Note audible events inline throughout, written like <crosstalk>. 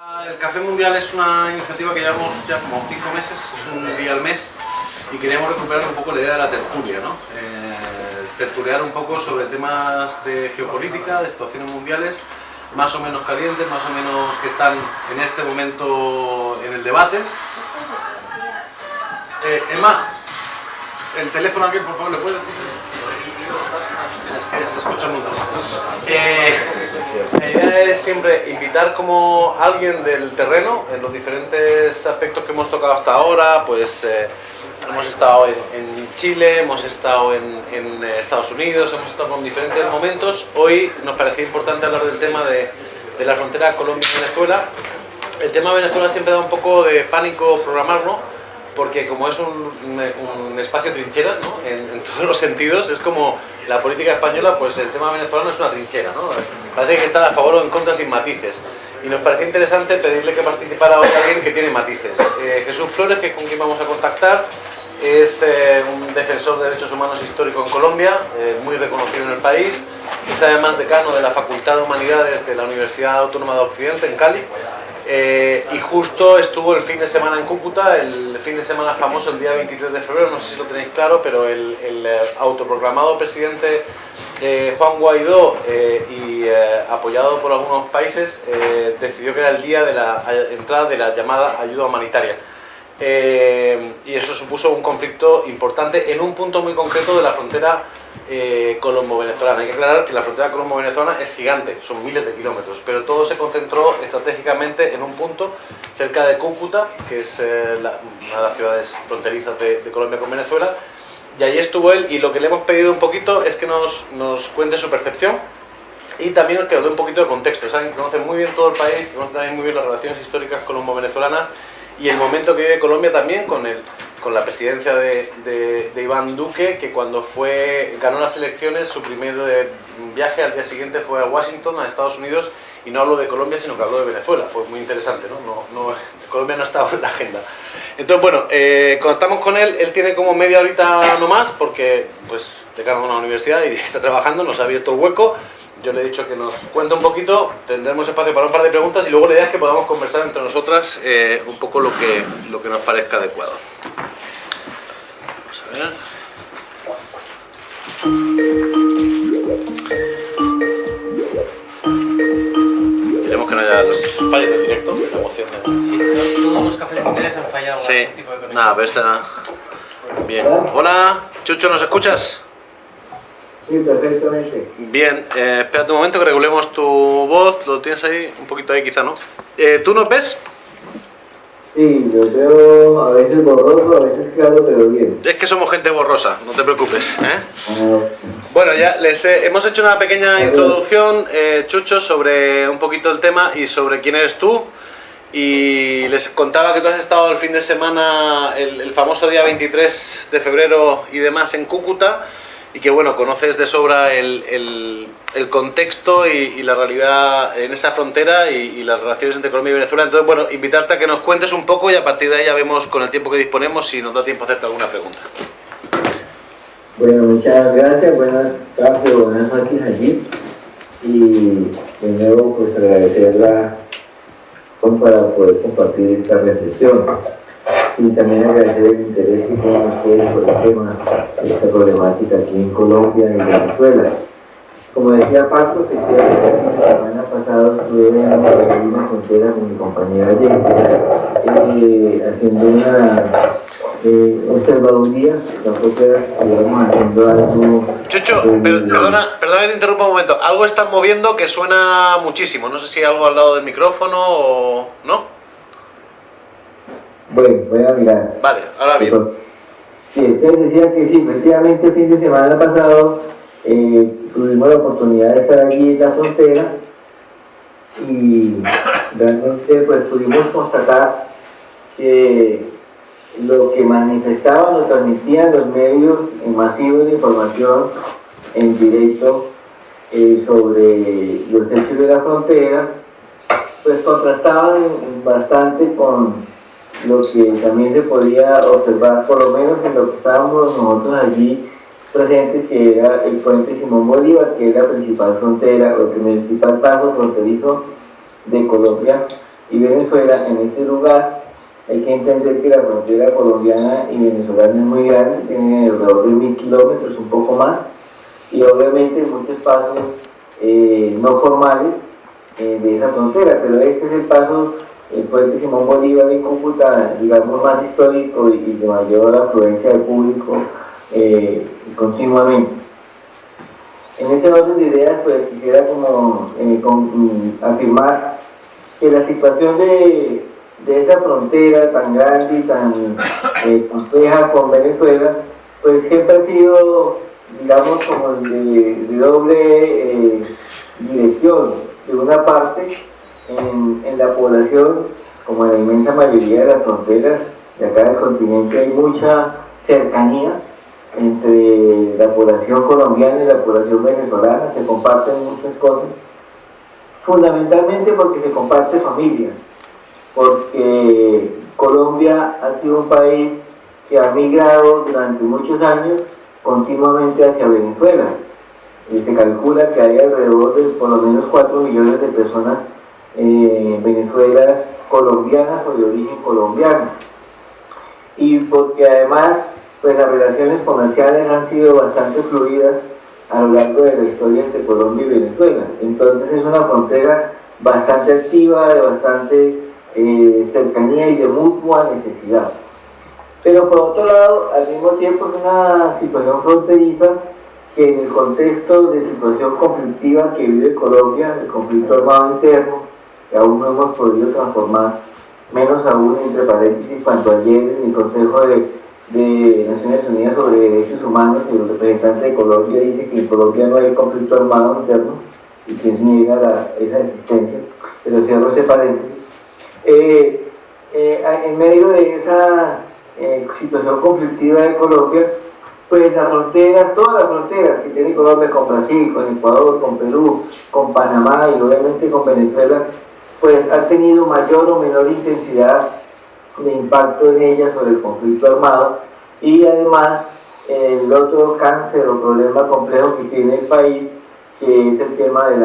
El Café Mundial es una iniciativa que llevamos ya como cinco meses, es un día al mes y queríamos recuperar un poco la idea de la tertulia, ¿no? Eh, tertuliar un poco sobre temas de geopolítica, de situaciones mundiales, más o menos calientes, más o menos que están en este momento en el debate. Eh, Emma, el teléfono aquí, por favor, ¿le puedes? Es que se escucha mucho. Eh, la idea es siempre invitar como alguien del terreno en los diferentes aspectos que hemos tocado hasta ahora, pues eh, hemos estado en, en Chile, hemos estado en, en, Estados Unidos, hemos estado con diferentes momentos. Hoy nos parecía importante hablar del tema de, de la frontera Colombia-Venezuela. El tema de Venezuela siempre da un poco de pánico programarlo, porque como es un, espacio trincheras, ¿no? en, todos los sentidos, es como la política española, pues el tema venezolano es una trinchera, ¿no? parece que está a favor o en contra sin matices. Y nos parecía interesante pedirle que participara hoy alguien que tiene matices. Eh, Jesús Flores, que con quien vamos a contactar, es eh, un defensor de derechos humanos histórico en Colombia, eh, muy reconocido en el país, es además decano de la Facultad de Humanidades de la Universidad Autónoma de Occidente en Cali, eh, y justo estuvo el fin de semana en Cúcuta, el fin de semana famoso, el día 23 de febrero, no sé si lo tenéis claro, pero el, el autoproclamado presidente eh, Juan Guaidó eh, y apoyado por algunos países decidió que era el día de la entrada de la llamada ayuda humanitaria. y eso supuso un conflicto importante en un punto muy concreto de la frontera eh, colombo-venezolana. Hay que aclarar que la frontera colombo-venezolana es gigante, son miles de kilómetros, pero todo se concentró estratégicamente en un punto cerca de Cúcuta, que es eh, la, una de las ciudades fronterizas de, de, Colombia con Venezuela, y allí estuvo él y lo que le hemos pedido un poquito es que nos, nos cuente su percepción y también que nos dé un poquito de contexto. Saben que conoce muy bien todo el país, que conoce también muy bien las relaciones históricas colombo-venezolanas y el momento que vive Colombia también con el con la presidencia de, de, de, Iván Duque, que cuando fue, ganó las elecciones, su primer eh, viaje al día siguiente fue a Washington, a Estados Unidos, y no habló de Colombia, sino que habló de Venezuela. Fue muy interesante, ¿no? no, no <laughs> Colombia no estaba en la agenda. Entonces, bueno, eh, contactamos con él, él tiene como media horita nomás, porque, pues, decano de una universidad y <laughs> está trabajando, nos ha abierto el hueco, yo le he dicho que nos cuente un poquito, tendremos espacio para un par de preguntas y luego la idea es que podamos conversar entre nosotras eh, un poco lo que, lo que nos parezca adecuado. Vamos a ver. Esperemos que no haya los fallos de directo, la emoción de... Sí, todos los cafés mundiales han fallado sí. tipo de. Nada, pero esta... Bien. Hola, Chucho, ¿nos escuchas? Sí, perfectamente. Bien, eh, espérate un momento que regulemos tu voz, lo tienes ahí, un poquito ahí quizá, ¿no? Eh, ¿Tú nos ves? Sí, yo veo a veces borroso, a veces claro, pero bien. Es que somos gente borrosa, no te preocupes, ¿eh? Ah, Bueno, ya les he- hemos hecho una pequeña introducción, eh, Chucho, sobre un poquito el tema y sobre quién eres tú. Y les contaba que tú has estado el fin de semana, el, el famoso día 23 de febrero y demás en Cúcuta, y que bueno, conoces de sobra el, el- el contexto y, la realidad en esa frontera y, las relaciones entre Colombia y Venezuela. Entonces, bueno, invitarte a que nos cuentes un poco y a partir de ahí ya vemos con el tiempo que disponemos si nos da tiempo a hacerte alguna pregunta. Bueno, muchas gracias, buenas tardes, buenas noches allí. Y de nuevo, pues agradecerla con- para poder compartir esta reflexión. Y también agradecer el interés que tienen ustedes por el tema de esta problemática aquí en Colombia y Venezuela. Como decía Paco, efectivamente, la semana pasada estuve en la frontera con mi compañera Jenny, eh, haciendo una eh, observaduría, tampoco íbamos haciendo algo... Chucho, eh, per- perdona, perdona que te interrumpa un momento. Algo estás moviendo que suena muchísimo. No sé si algo al lado del micrófono o... ¿No? Bueno, voy a mirar. Vale, ahora bien. Sí, entonces decía que sí, efectivamente el fin de semana pasado eh, tuvimos la oportunidad de estar allí en la frontera y realmente pues pudimos constatar que lo que manifestaban o transmitían los medios masivos de información en directo eh, sobre los hechos de la frontera, pues contrastaban bastante con lo que también se podía observar, por lo menos en lo que estábamos nosotros allí presentes, que era el puente Simón Bolívar, que es la principal frontera, o el principal paso fronterizo de Colombia y Venezuela, en ese lugar. Hay que entender que la frontera colombiana y venezolana es muy grande, tiene alrededor de mil kilómetros, un poco más, y obviamente muchos pasos eh, no formales eh, de esa frontera, pero este es el paso, el puente Simón Bolívar y Cúcuta, digamos, más histórico y, de mayor afluencia de público eh, continuamente. En este orden de ideas, pues quisiera como mm, afirmar que la situación de de esa frontera tan grande y tan eh, compleja con Venezuela, pues siempre ha sido, digamos, como de, doble eh, dirección. De una parte, en, la población, como en la inmensa mayoría de las fronteras de acá del continente, hay mucha cercanía entre la población colombiana y la población venezolana, se comparten muchas cosas, fundamentalmente porque se comparte familia porque Colombia ha sido un país que ha migrado durante muchos años continuamente hacia Venezuela. Y se calcula que hay alrededor de por lo menos 4 millones de personas eh, Venezuela colombianas o de origen colombiano. Y porque además pues las relaciones comerciales han sido bastante fluidas a lo largo de la historia entre Colombia y Venezuela. Entonces es una frontera bastante activa, de bastante eh, cercanía y de mutua necesidad. Pero por otro lado, al mismo tiempo es una situación fronteriza que en el contexto de situación conflictiva que vive Colombia, el conflicto armado interno, que aún no hemos podido transformar, menos aún entre paréntesis, cuando ayer en el Consejo de, Naciones Unidas sobre Derechos Humanos el representante de Colombia dice que en Colombia no hay conflicto armado interno y que niega esa existencia, pero cierro ese paréntesis. Eh, eh, en medio de esa eh, situación conflictiva de Colombia, pues las fronteras, todas las fronteras que tiene Colombia con Brasil, con Ecuador, con Perú, con Panamá y obviamente con Venezuela, pues han tenido mayor o menor intensidad de impacto en ellas sobre el conflicto armado y además el otro cáncer o problema complejo que tiene el país que es el tema de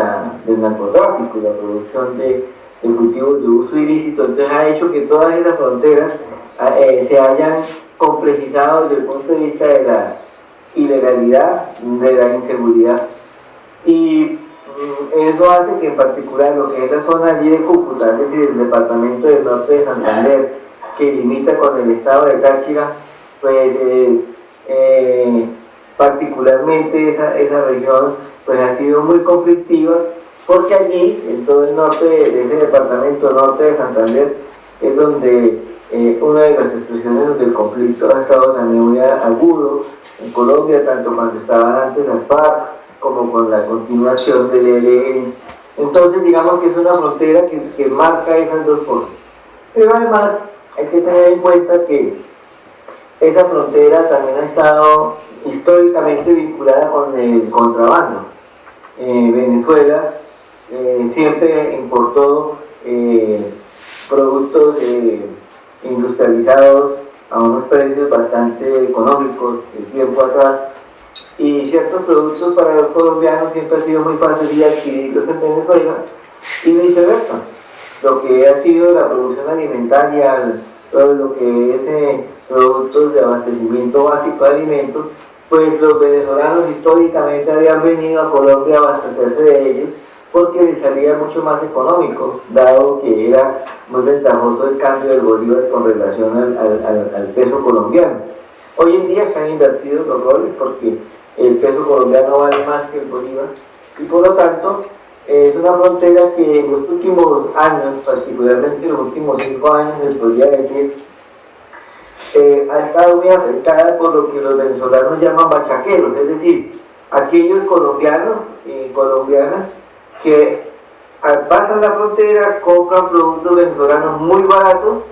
del narcotráfico y la producción de el cultivo de uso ilícito, entonces ha hecho que todas esas fronteras ah, eh, se hayan complejizado desde el punto de vista de la ilegalidad, de la inseguridad. Y eso hace que en particular lo que es la zona allí de Cúcuta, es decir, el departamento del norte de Santander, que limita con el estado de Táchira, pues eh, eh, particularmente esa, esa región pues ha sido muy conflictiva porque allí, en todo el norte de ese departamento norte de Santander, es donde eh, una de las expresiones del conflicto ha estado también muy agudo en Colombia, tanto cuando estaban antes las FARC como con la continuación del ELN. Entonces, digamos que es una frontera que, que marca esas dos cosas. Pero además, hay que tener en cuenta que esa frontera también ha estado históricamente vinculada con el contrabando. Eh, Venezuela eh, siempre importó eh, productos industrializados a unos precios bastante económicos el tiempo atrás y ciertos productos para los colombianos siempre ha sido muy fácil de adquirirlos en Venezuela y viceversa. Lo que ha sido la producción alimentaria, todo lo que es productos de abastecimiento básico de alimentos, pues los venezolanos históricamente habían venido a Colombia a abastecerse de ellos porque le salía mucho más económico, dado que era muy ventajoso el cambio del bolívar con relación al, peso colombiano. Hoy en día se han invertido los roles porque el peso colombiano vale más que el bolívar. Y por lo tanto es una frontera que en los últimos años, particularmente en los últimos cinco años, se podría decir, eh, ha estado muy afectada por lo que los venezolanos llaman bachaqueros, es decir, aquellos colombianos y colombianas que pasan la frontera, compran productos venezolanos muy baratos,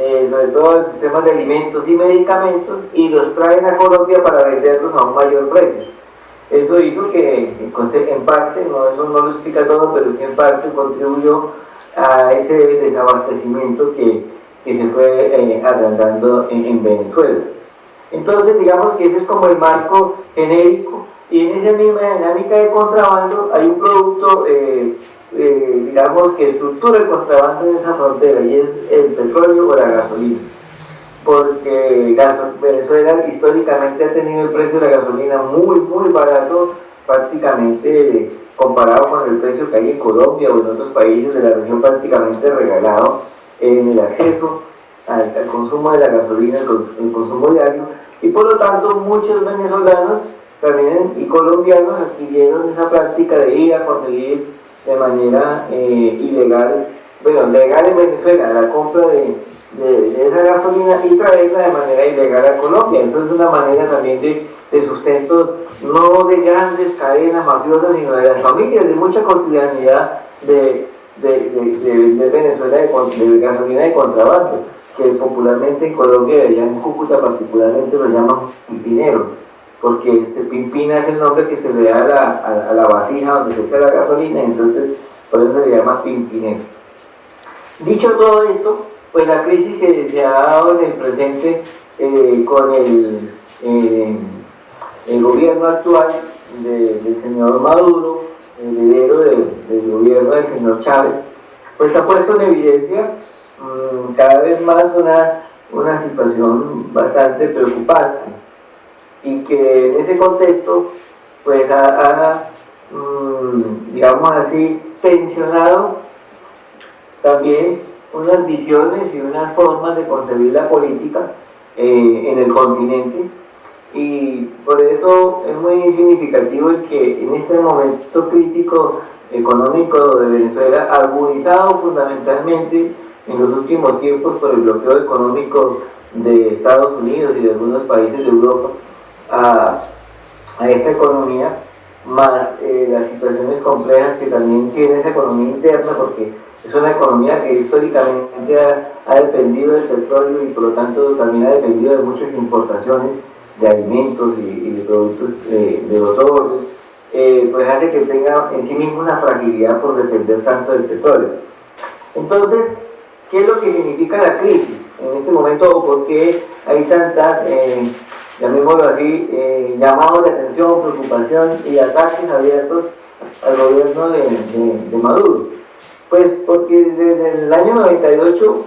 eh, sobre todo en temas de alimentos y medicamentos, y los traen a Colombia para venderlos a un mayor precio. Eso hizo que, en parte, no, eso no lo explica todo, pero sí en parte contribuyó a ese desabastecimiento que, que se fue eh, agrandando en Venezuela. Entonces, digamos que ese es como el marco genérico y en esa misma dinámica de contrabando hay un producto eh, eh, digamos, que estructura el contrabando en esa frontera y es el petróleo o la gasolina. Porque Venezuela históricamente ha tenido el precio de la gasolina muy, muy barato, prácticamente comparado con el precio que hay en Colombia o en otros países de la región, prácticamente regalado en el acceso al, consumo de la gasolina, el, consumo diario, y por lo tanto muchos venezolanos también y colombianos adquirieron esa práctica de ir a conseguir de manera eh, ilegal, bueno, legal en Venezuela, la compra de, esa gasolina y traerla de manera ilegal a Colombia. Entonces una manera también de, de sustento no de grandes cadenas mafiosas, sino de las familias, de mucha cotidianidad de, de, Venezuela de, gasolina de contrabando, que popularmente en Colombia, allá en Cúcuta particularmente, lo llaman pimpineros, porque este pimpina es el nombre que se le da a la, a, la vasija donde se echa la gasolina, entonces por eso se le llama pimpinero. Dicho todo esto, pues la crisis que se ha dado en el presente eh, con el, eh, el gobierno actual del señor Maduro, el heredero del gobierno del señor Chávez, pues ha puesto en evidencia mm, cada vez más una, una situación bastante preocupante y que en ese contexto pues ha, mm, digamos así, tensionado también unas visiones y unas formas de concebir la política eh, en el continente. Y por eso es muy significativo que en este momento crítico económico de Venezuela, agudizado fundamentalmente en los últimos tiempos por el bloqueo económico de Estados Unidos y de algunos países de Europa a, esta economía, más eh, las situaciones complejas que también tiene esa economía interna, porque es una economía que históricamente ha, dependido del petróleo y por lo tanto también ha dependido de muchas importaciones de alimentos y, de productos eh, de los órganos, eh, pues hace que tenga en sí mismo una fragilidad por depender tanto del petróleo. Entonces, ¿qué es lo que significa la crisis en este momento o por qué hay tantas, eh, llamémoslo así, eh, llamados de atención, preocupación y ataques abiertos al gobierno de, Maduro? Pues porque desde el año 98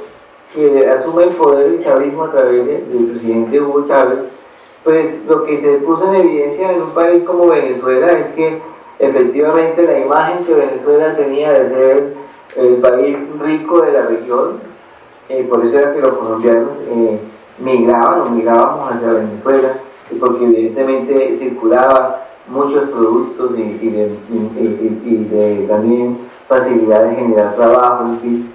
que asume el poder el chavismo a través del presidente Hugo Chávez, pues lo que se puso en evidencia en un país como Venezuela es que efectivamente la imagen que Venezuela tenía de ser el país rico de la región, eh, por eso era que los colombianos eh, migraban o migrábamos hacia Venezuela, porque evidentemente circulaban muchos productos y, de, también facilidad de generar trabajo, en fin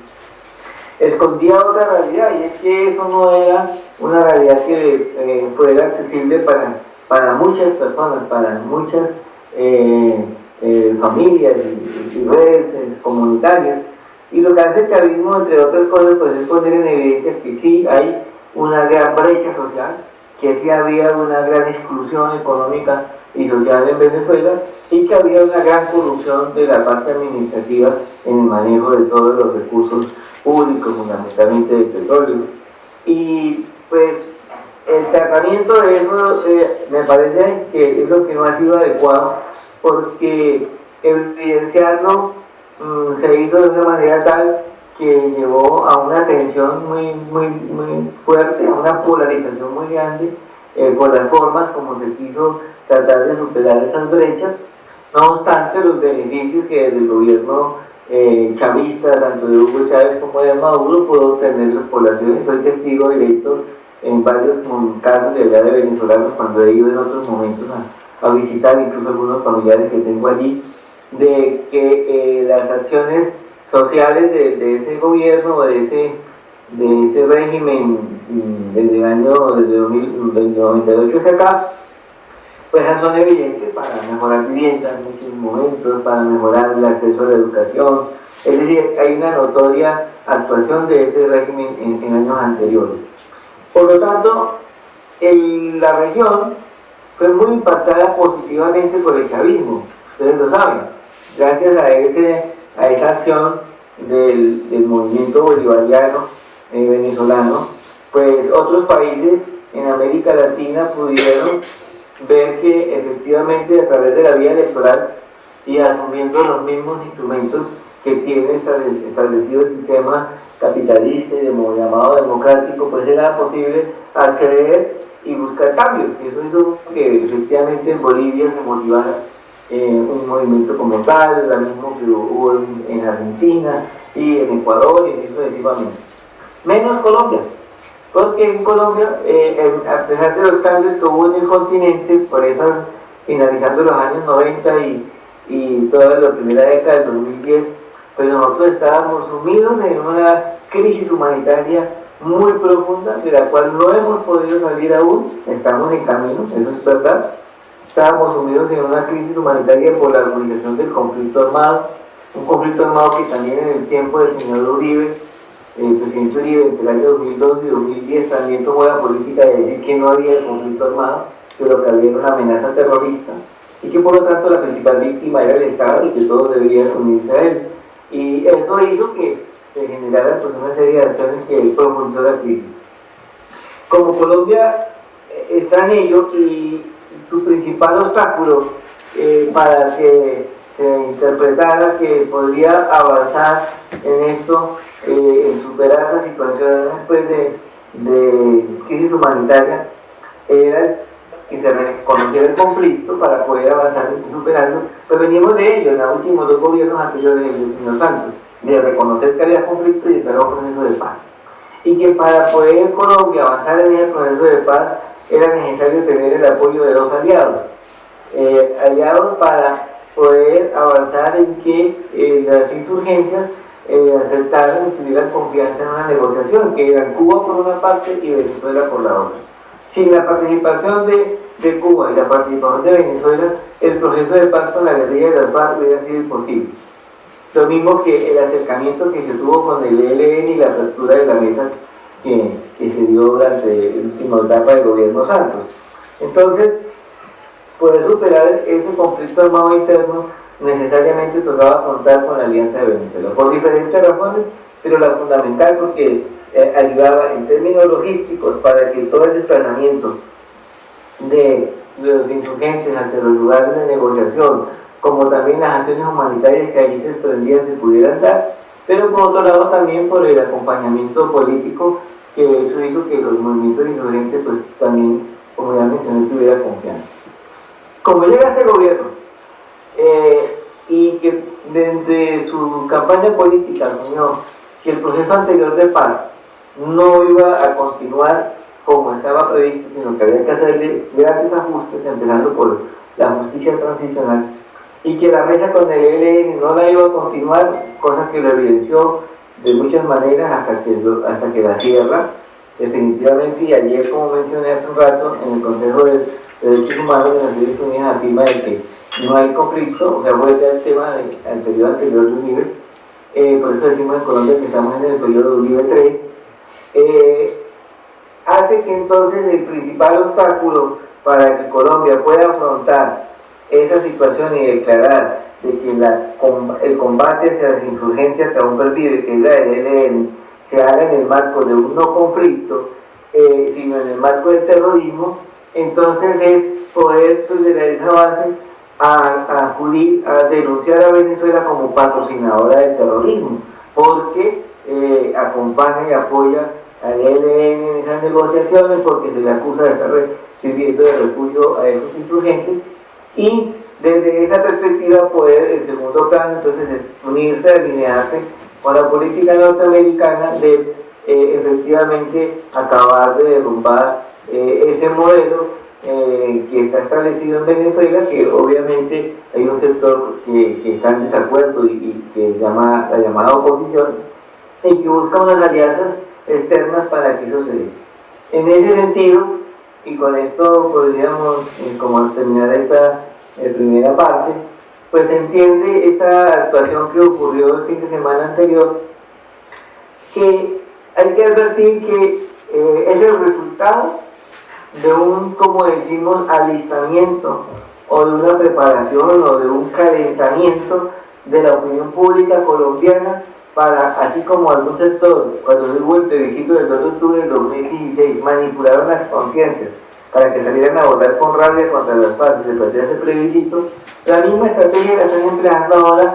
escondía otra realidad y es que eso no era una realidad que eh, fuera accesible para, para muchas personas, para muchas eh, eh, familias y, redes comunitarias. Y lo que hace el chavismo, entre otras cosas, pues es poner en evidencia que sí hay una gran brecha social, que sí había una gran exclusión económica y social en Venezuela y que había una gran corrupción de la parte administrativa en el manejo de todos los recursos públicos, fundamentalmente del petróleo. Y pues el tratamiento de eso eh, me parece que es lo que no ha sido adecuado porque evidenciarlo mm, se hizo de una manera tal que llevó a una tensión muy, muy, muy fuerte, a una polarización muy grande eh, por las formas como se quiso tratar de superar esas brechas. No obstante, los beneficios que desde el gobierno eh, chavista, tanto de Hugo Chávez como de Maduro, pudo obtener las poblaciones. Soy testigo directo en varios casos de allá de venezolanos cuando he ido en otros momentos a, visitar incluso algunos familiares que tengo allí, de que eh, las acciones sociales de, ese gobierno, de ese, de ese régimen mm, desde el año desde 2098 hacia acá, pues son evidentes para mejorar vivienda en muchos momentos, para mejorar el acceso a la educación. Es decir, hay una notoria actuación de ese régimen en, años anteriores. Por lo tanto, la región fue muy impactada positivamente por el chavismo, ustedes lo saben, gracias a, ese, a esa acción del, movimiento bolivariano eh, venezolano, pues otros países en América Latina pudieron ver que efectivamente a través de la vía electoral y asumiendo los mismos instrumentos que tiene establecido el sistema capitalista y llamado democrático, pues era posible acceder y buscar cambios. Y eso hizo que efectivamente en Bolivia se motivara eh, un movimiento como tal, lo mismo que hubo en, Argentina y en Ecuador y eso sucesivamente. Menos Colombia, porque en Colombia, eh, a pesar de los cambios que hubo en el continente, por esas, finalizando los años 90 y, y toda la primera década del 2010, pues nosotros estábamos sumidos en una crisis humanitaria muy profunda, de la cual no hemos podido salir aún, estamos en camino, eso es verdad. Estábamos sumidos en una crisis humanitaria por la agudización del conflicto armado, un conflicto armado que también en el tiempo del señor Uribe, el presidente Uribe, entre el año 2012 y 2010, también tomó la política de decir que no había conflicto armado, pero que había una amenaza terrorista, y que por lo tanto la principal víctima era el Estado y que todos debían unirse a él. Y eso hizo que se generaran pues, una serie de acciones que profundizó la crisis. Como Colombia eh, está en ello y su principal obstáculo eh, para que se interpretara que podría avanzar en esto, eh, en superar la situación después de, crisis humanitaria, era que se reconociera el conflicto para poder avanzar y superarlo, pues venimos de ello en los últimos dos gobiernos anteriores del señor Santos, de reconocer que había conflicto y esperar un proceso de paz. Y que para poder Colombia avanzar en ese proceso de paz era necesario tener el apoyo de dos aliados, eh, aliados para poder avanzar en que eh, las insurgencias eh, aceptaran y tuvieran confianza en una negociación, que eran Cuba por una parte y Venezuela por la otra. Sin la participación de, de, Cuba y la participación de Venezuela, el proceso de paz con la guerrilla de las FARC hubiera sido imposible. Lo mismo que el acercamiento que se tuvo con el ELN y la apertura de la mesa que, que se dio durante el último etapa del gobierno Santos. Entonces, poder superar ese conflicto armado interno necesariamente tocaba contar con la alianza de Venezuela, por diferentes razones, pero la fundamental porque eh, ayudaba en términos logísticos para que todo el desplazamiento de, los insurgentes ante los lugares de negociación, como también las acciones humanitarias que allí se desprendían se pudieran dar, pero por otro lado también por el acompañamiento político que eso hizo que los movimientos insurgentes pues también, como ya mencioné, tuviera confianza. Como llega este gobierno eh, y que desde su campaña política asumió que el proceso anterior de paz no iba a continuar como estaba previsto, sino que había que hacerle grandes ajustes, empezando por la justicia transicional, y que la mesa con el ELN no la iba a continuar, cosa que lo evidenció de muchas maneras hasta que, hasta que la cierra, definitivamente, y ayer, como mencioné hace un rato, en el Consejo de Derechos Humanos de Naciones Unidas afirma de que no hay conflicto, o sea, vuelve al tema del periodo anterior de Uribe, eh, por eso decimos en Colombia que estamos en el periodo de Uribe 3, eh, hace que entonces el principal obstáculo para que Colombia pueda afrontar esa situación y declarar de que el combate hacia las insurgencias que aún pervive, que es la del ELN, se haga en el marco de un no conflicto, eh, sino en el marco del terrorismo, entonces es poder desde esa base a, acudir a denunciar a Venezuela como patrocinadora del terrorismo, porque eh, acompaña y apoya al ELN en esas negociaciones porque se le acusa de estar recibiendo de refugio a esos insurgentes y desde esa perspectiva poder, el segundo plano, entonces es unirse, alinearse con la política norteamericana de eh, efectivamente acabar de derrumbar eh, ese modelo eh, que está establecido en Venezuela, que obviamente hay un sector que, está en desacuerdo y, que llama la llamada oposición, y que busca unas alianzas externas para que eso se dé. En ese sentido, y con esto podríamos, eh, como terminar esta eh, primera parte, pues entiende esta actuación que ocurrió el fin de semana anterior, que hay que advertir que es el resultado de un, como decimos, alistamiento o de una preparación o de un calentamiento de la opinión pública colombiana para, así como algún sector, cuando hubo el plebiscito del 2 de octubre del 2016, manipularon las conciencias para que salieran a votar con rabia contra las partes de plebiscito, la misma estrategia la están empleando ahora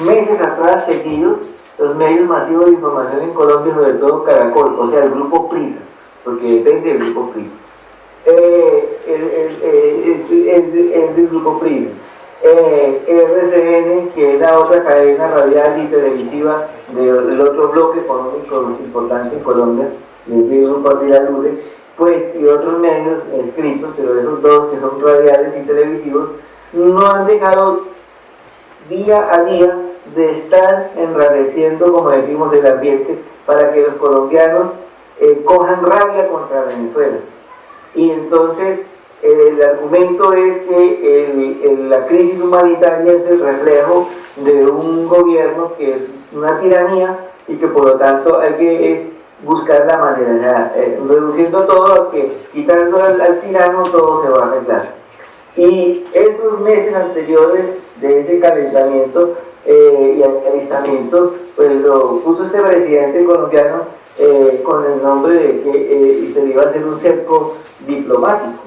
meses atrás seguidos los medios masivos de información en Colombia, sobre todo Caracol, o sea, el grupo Prisa, porque depende del grupo Prisa. Eh, el, el, grupo Prisa. Eh, RCN, que es la otra cadena radial y televisiva del otro bloque económico importante en Colombia, el grupo de la pues, y otros medios escritos, pero esos dos que son radiales y televisivos, no han dejado día a día de estar enrareciendo, como decimos, el ambiente para que los colombianos eh, cojan rabia contra Venezuela. Y entonces el argumento es que la crisis humanitaria es el reflejo de un gobierno que es una tiranía y que por lo tanto hay que buscar la manera, eh, reduciendo todo que quitando al tirano todo se va a arreglar. Y esos meses anteriores de ese calentamiento eh, y alistamiento, pues lo puso este presidente colombiano eh, con el nombre de que eh, se iba a hacer un cerco diplomático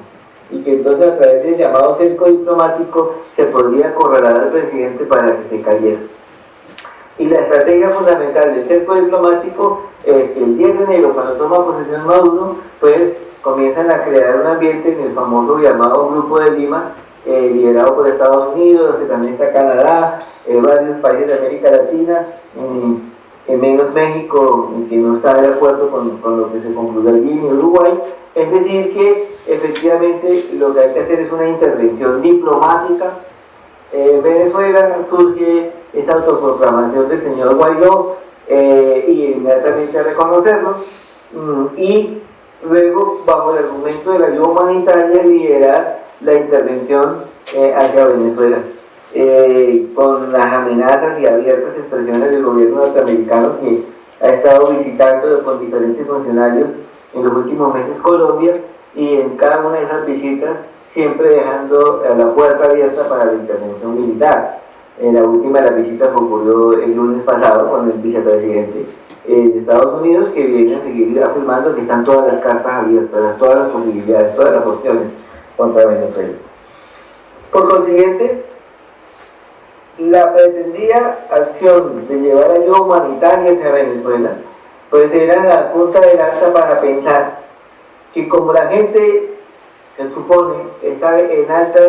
y que entonces a través del llamado cerco diplomático se podría acorralar al presidente para que se cayera. Y la estrategia fundamental del cerco diplomático es que el 10 de enero, cuando toma posesión Maduro, pues comienzan a crear un ambiente en el famoso llamado Grupo de Lima, eh, liderado por Estados Unidos, que también está Canadá, eh, varios países de América Latina, en menos México, que no está de acuerdo con, lo que se concluyó allí en Uruguay. Es decir, que efectivamente lo que hay que hacer es una intervención diplomática. Eh, Venezuela surge esta autoproclamación del señor Guaidó y inmediatamente a reconocerlo. Mm, y luego, bajo el argumento de la ayuda humanitaria, liderar la intervención eh, hacia Venezuela. Eh, con las amenazas y abiertas expresiones del gobierno norteamericano que ha estado visitando con diferentes funcionarios en los últimos meses Colombia y en cada una de esas visitas siempre dejando la puerta abierta para la intervención militar. En la última de las visitas ocurrió el lunes pasado con el vicepresidente eh, de Estados Unidos que viene a seguir afirmando que están todas las cartas abiertas, todas las posibilidades, todas las opciones contra Venezuela. Por consiguiente, la pretendida acción de llevar ayuda humanitaria hacia Venezuela, pues era la punta de lanza para pensar que como la gente se supone está en alta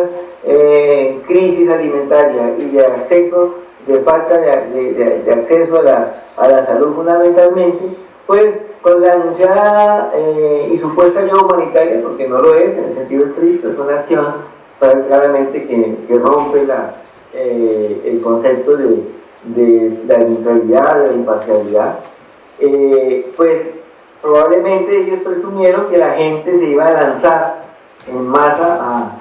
eh, crisis alimentaria y de acceso, de falta de, acceso a la, a la salud fundamentalmente, pues con la anunciada eh, y supuesta ayuda humanitaria, porque no lo es en el sentido estricto, es una acción claramente que, rompe eh, el concepto de, la neutralidad, de la imparcialidad, pues probablemente ellos presumieron que la gente se iba a lanzar en masa a,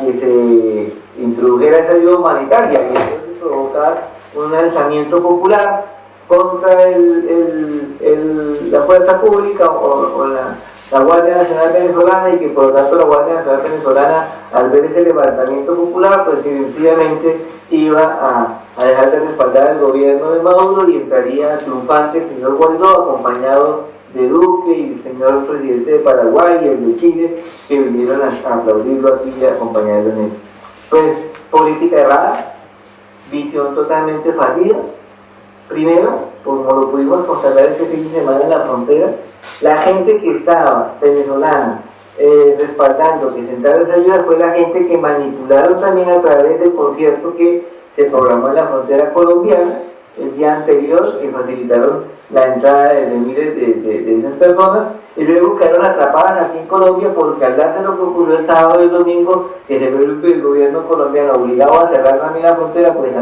que se introdujera esa ayuda humanitaria y entonces provocar un lanzamiento popular contra el, la fuerza pública o, la, Guardia Nacional Venezolana y que por lo tanto la Guardia Nacional Venezolana al ver ese levantamiento popular pues sencillamente iba a, dejar de respaldar el gobierno de Maduro y entraría triunfante el señor Guaidó acompañado de Duque y el señor presidente de Paraguay y el de Chile que vinieron a, aplaudirlo aquí y acompañarlo en eso. Pues política errada, visión totalmente fallida Primero, como lo pudimos constatar este fin de semana en la frontera, la gente que estaba venezolana eh, respaldando que sentara esa ayuda fue la gente que manipularon también a través del concierto que se programó en la frontera colombiana el día anterior, que facilitaron la entrada de miles de, esas personas y luego quedaron atrapadas aquí en Colombia porque al darse lo que ocurrió el sábado y el domingo, que se ve el gobierno colombiano obligado a cerrar también la frontera, pues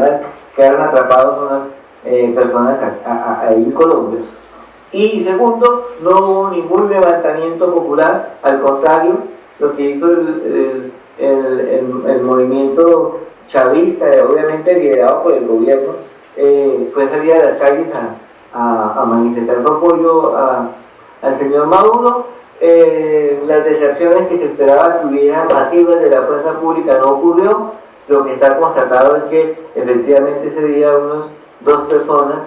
quedaron atrapados unas eh, personas ahí en Colombia. Y segundo, no hubo ningún levantamiento popular, al contrario, lo que hizo el, el, movimiento chavista, obviamente liderado por el gobierno, eh, fue salir a las calles a, manifestar su apoyo al señor Maduro. Eh, las deserciones que se esperaba que hubieran masivas de la fuerza pública no ocurrió. Lo que está constatado es que efectivamente ese día unos dos personas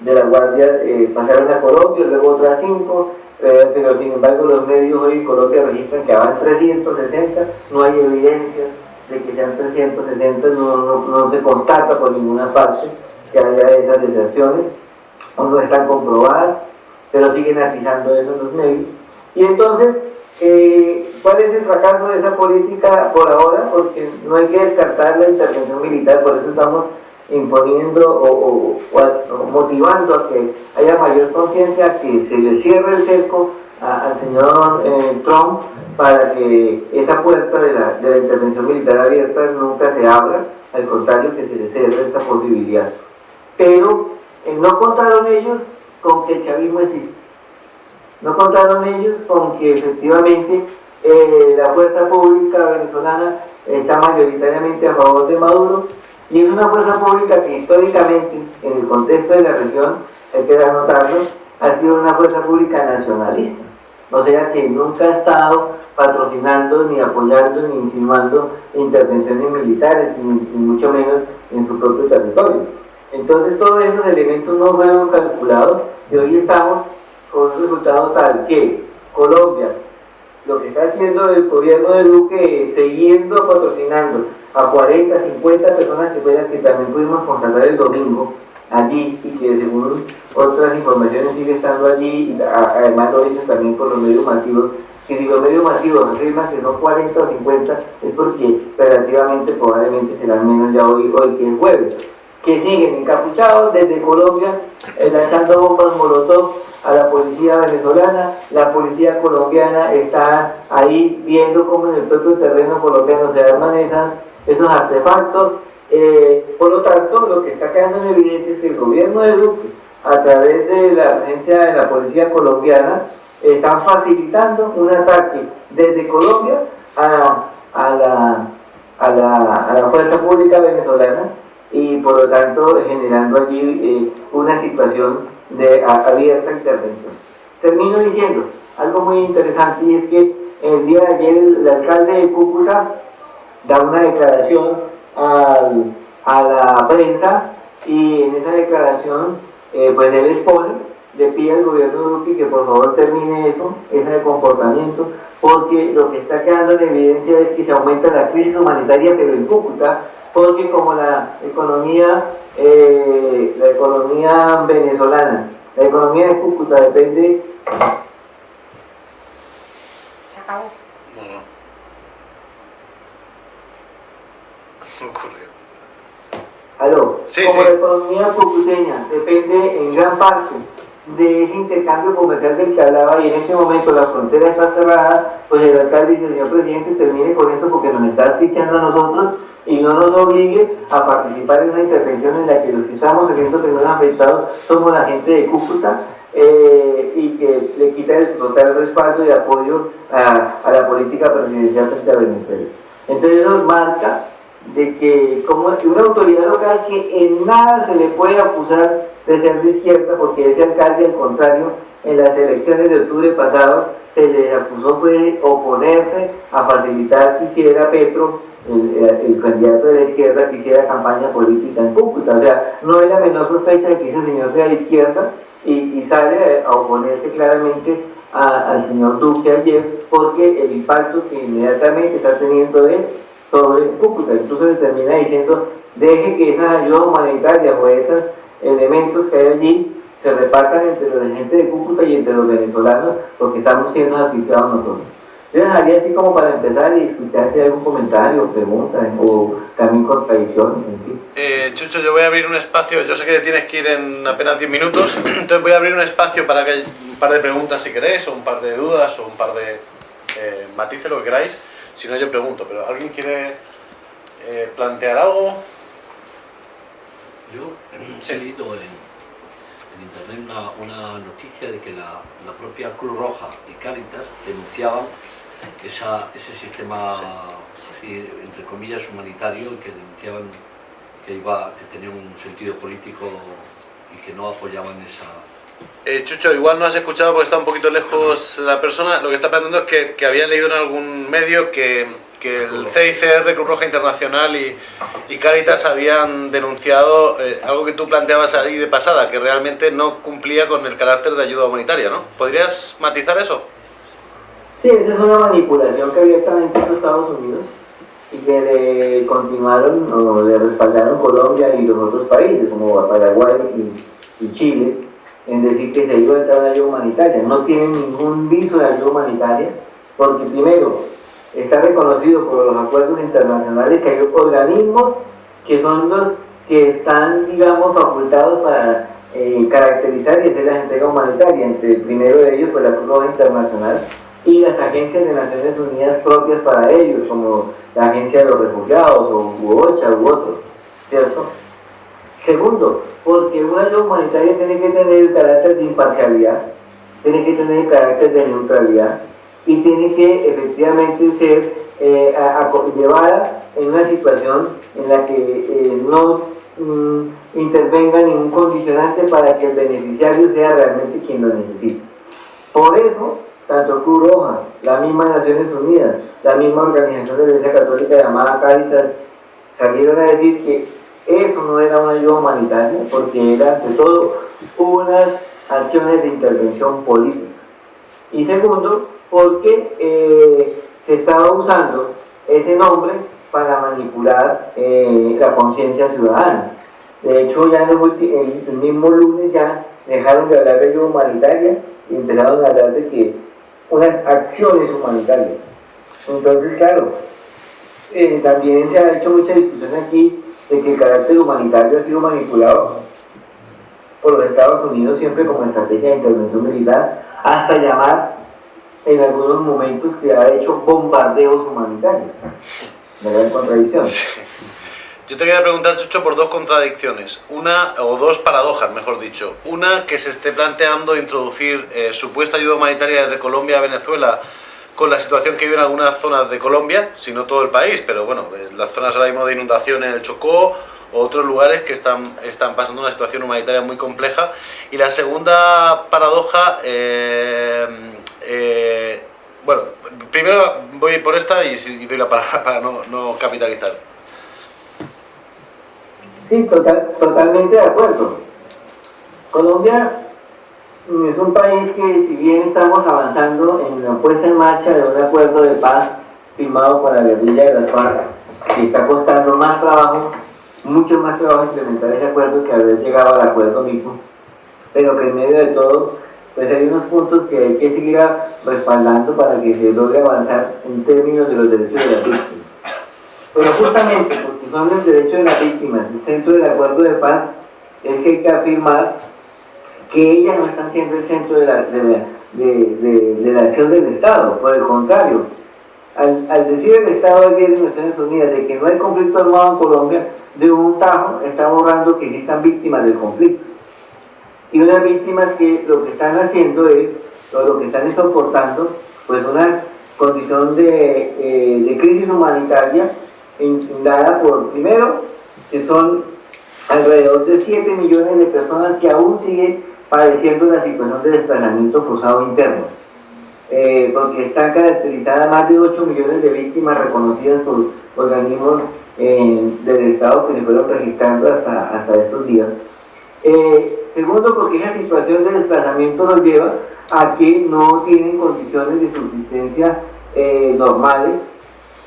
de la Guardia eh, pasaron a Colombia, luego otras cinco, eh, pero sin embargo los medios hoy en Colombia registran que van 360, no hay evidencia de que sean 360, no, no, se constata por ninguna parte, que haya esas deserciones, no están comprobadas, pero siguen atizando eso los medios. Y entonces, eh, ¿cuál es el fracaso de esa política por ahora? Porque no hay que descartar la intervención militar, por eso estamos imponiendo o, motivando a que haya mayor conciencia, que se le cierre el cerco al señor eh, Trump para que esa puerta de la, de la intervención militar abierta nunca se abra, al contrario que se le cierre esta posibilidad. Pero eh, no contaron ellos con que el chavismo existe. No contaron ellos con que efectivamente eh, la fuerza pública venezolana está mayoritariamente a favor de Maduro y es una fuerza pública que históricamente, en el contexto de la región, hay que notarlo, ha sido una fuerza pública nacionalista. O sea que nunca ha estado patrocinando, ni apoyando, ni insinuando intervenciones militares, ni, mucho menos en su propio territorio. Entonces todos esos elementos no fueron calculados y hoy estamos con un resultado tal que Colombia, lo que está haciendo el gobierno de Duque, siguiendo patrocinando a 40, 50 personas que, fueran, que también pudimos constatar el domingo allí y que según otras informaciones sigue estando allí, además lo dicen también por los medios masivos, que si los medios masivos afirman que no 40 o 50 es porque relativamente probablemente serán menos ya hoy, hoy que el jueves, que siguen encapuchados desde Colombia eh, lanzando bombas molotov a la policía venezolana, la policía colombiana está ahí viendo cómo en el propio terreno colombiano se arman esos artefactos. Eh, por lo tanto, lo que está quedando en evidencia es que el gobierno de Duque, a través de la presencia de la policía colombiana, están facilitando un ataque desde Colombia a, a, la, a, la, a la fuerza pública venezolana y por lo tanto generando allí eh, una situación de abierta intervención. Termino diciendo algo muy interesante y es que el día de ayer el alcalde de Cúcuta da una declaración a la prensa y en esa declaración eh, pues él expone, le pide al gobierno de Duque que por favor termine eso, ese comportamiento, porque lo que está quedando en evidencia es que se aumenta la crisis humanitaria pero en Cúcuta, porque como la economía, eh, la economía venezolana, la economía de Cúcuta depende... Se acabó. <laughs> ocurrió. Aló, como la economía cucuteña depende en gran parte de ese intercambio comercial del que hablaba y en este momento la frontera está cerrada, pues el alcalde dice, señor presidente, termine con esto porque nos está asfixiando a nosotros y no nos obligue a participar en una intervención en la que los que estamos haciendo que afectados somos la gente de Cúcuta eh, y que le quita el total respaldo y apoyo a, la política presidencial frente a Venezuela. Entonces eso marca de que como una autoridad local que en nada se le puede acusar de ser de izquierda, porque ese alcalde, al contrario, en las elecciones de octubre pasado se le acusó de oponerse a facilitar que hiciera Petro, el, candidato de la izquierda, que hiciera campaña política en Cúcuta. O sea, no era menor sospecha de que ese señor sea de izquierda y, sale a oponerse claramente al señor Duque ayer, porque el impacto que inmediatamente está teniendo es sobre Cúcuta. Entonces se termina diciendo, deje que esas ayudas humanitarias o esos elementos que hay allí se repartan entre la gente de Cúcuta y entre los venezolanos, porque estamos siendo asfixiados nosotros. Yo dejaría así como para empezar y escuchar si hay algún comentario, pregunta o también contradicciones. Eh, Chucho, yo voy a abrir un espacio, yo sé que tienes que ir en apenas 10 minutos, <clears throat> entonces voy a abrir un espacio para que haya un par de preguntas si queréis, o un par de dudas, o un par de eh, matices, lo que queráis. Si no, yo pregunto, pero ¿alguien quiere eh, plantear algo? Yo leído <clears throat> en, internet una, noticia de que la, propia Cruz Roja y Caritas denunciaban ese sistema, entre comillas, humanitario, que denunciaban que, iba, que tenía un sentido político y que no apoyaban esa, eh, Chucho, igual no has escuchado porque está un poquito lejos la persona. Lo que está planteando es que, había leído en algún medio que, el CICR, Cruz Roja Internacional y, Caritas habían denunciado eh, algo que tú planteabas ahí de pasada, que realmente no cumplía con el carácter de ayuda humanitaria, ¿no? ¿Podrías matizar eso? Sí, esa es una manipulación que abiertamente hizo Estados Unidos y que le continuaron o le respaldaron Colombia y los otros países como Paraguay y, y Chile en decir que se iba a entrar ayuda humanitaria. No tienen ningún viso de ayuda humanitaria porque primero está reconocido por los acuerdos internacionales que hay organismos que son los que están, digamos, facultados para eh, caracterizar y hacer la entrega humanitaria. Entre el primero de ellos, pues la Cruz Roja Internacional y las agencias de Naciones Unidas propias para ellos, como la Agencia de los Refugiados o UOCHA u otros, ¿cierto? Segundo, porque una ayuda humanitaria tiene que tener el carácter de imparcialidad, tiene que tener el carácter de neutralidad y tiene que efectivamente ser eh, llevada en una situación en la que eh, no mm, intervenga ningún condicionante para que el beneficiario sea realmente quien lo necesite. Por eso, tanto Cruz Roja, la misma Naciones Unidas, la misma organización de la Iglesia Católica llamada Caritas, salieron a decir que eso no era una ayuda humanitaria, porque era ante todo unas acciones de intervención política. Y segundo, porque eh, se estaba usando ese nombre para manipular eh, la conciencia ciudadana. De hecho, ya el, el, mismo lunes ya dejaron de hablar de ayuda humanitaria y empezaron a hablar de que unas acciones humanitarias. Entonces, claro, eh, también se ha hecho mucha discusión aquí de que el carácter humanitario ha sido manipulado por los Estados Unidos siempre como estrategia de intervención militar, hasta llamar en algunos momentos que ha hecho bombardeos humanitarios. ¿Me da contradicción? Yo te quería preguntar, Chucho, por dos contradicciones. Una, o dos paradojas, mejor dicho. Una, que se esté planteando introducir eh, supuesta ayuda humanitaria desde Colombia a Venezuela con la situación que vive en algunas zonas de Colombia, si no todo el país, pero bueno, las zonas ahora mismo de inundación en el Chocó, otros lugares que están, están pasando una situación humanitaria muy compleja. Y la segunda paradoja, eh, eh, bueno, primero voy por esta y, doy la palabra <laughs> para no, capitalizar. Sí, total, totalmente de acuerdo. Colombia es un país que si bien estamos avanzando en la puesta en marcha de un acuerdo de paz firmado por la guerrilla de las FARC, que está costando más trabajo, mucho más trabajo implementar ese acuerdo que haber llegado al acuerdo mismo, pero que en medio de todo, pues hay unos puntos que hay que seguir respaldando para que se logre avanzar en términos de los derechos de las víctimas. Pero justamente porque son los derechos de las víctimas, el centro del acuerdo de paz, es que hay que afirmar que ellas no están siendo el centro de la, de la, acción del Estado, por el contrario. Al, decir el Estado de Naciones Unidas de que no hay conflicto armado en Colombia, de un tajo está borrando que existan víctimas del conflicto. Y unas víctimas que lo que están haciendo es, o lo que están soportando, pues una condición de, eh, de crisis humanitaria dada por, primero, que son alrededor de 7 millones de personas que aún siguen padeciendo la situación de desplazamiento forzado interno, eh, porque están caracterizadas más de 8 millones de víctimas reconocidas por organismos eh, del Estado que se fueron registrando hasta, hasta estos días. Eh, segundo, porque esa situación de desplazamiento nos lleva a que no tienen condiciones de subsistencia normales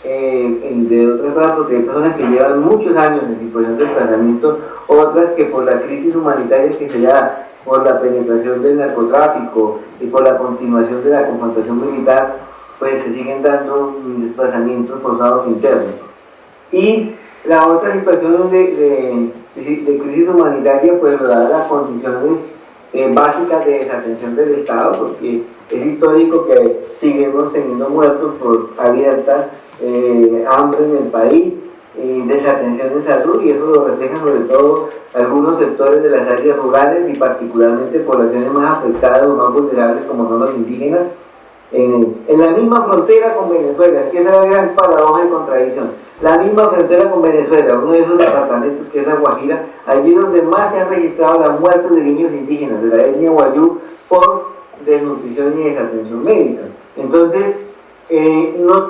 eh, de otras porque hay personas que llevan muchos años en situación de desplazamiento, otras que por la crisis humanitaria que se da, por la penetración del narcotráfico y por la continuación de la confrontación militar, pues se siguen dando desplazamientos forzados internos. Y la otra situación de, de, crisis humanitaria, pues lo da las condiciones eh, básicas de desatención del Estado, porque es histórico que seguimos teniendo muertos por abiertas eh, hambre en el país, y desatención de salud, y eso lo reflejan sobre todo algunos sectores de las áreas rurales y particularmente poblaciones más afectadas o más vulnerables como son los indígenas, en, la misma frontera con Venezuela, que es la gran paradoja y contradicción. La misma frontera con Venezuela, uno de esos departamentos que es la Guajira, allí donde más se han registrado las muertes de niños indígenas de la etnia Guayú por desnutrición y desatención médica. Entonces, eh, no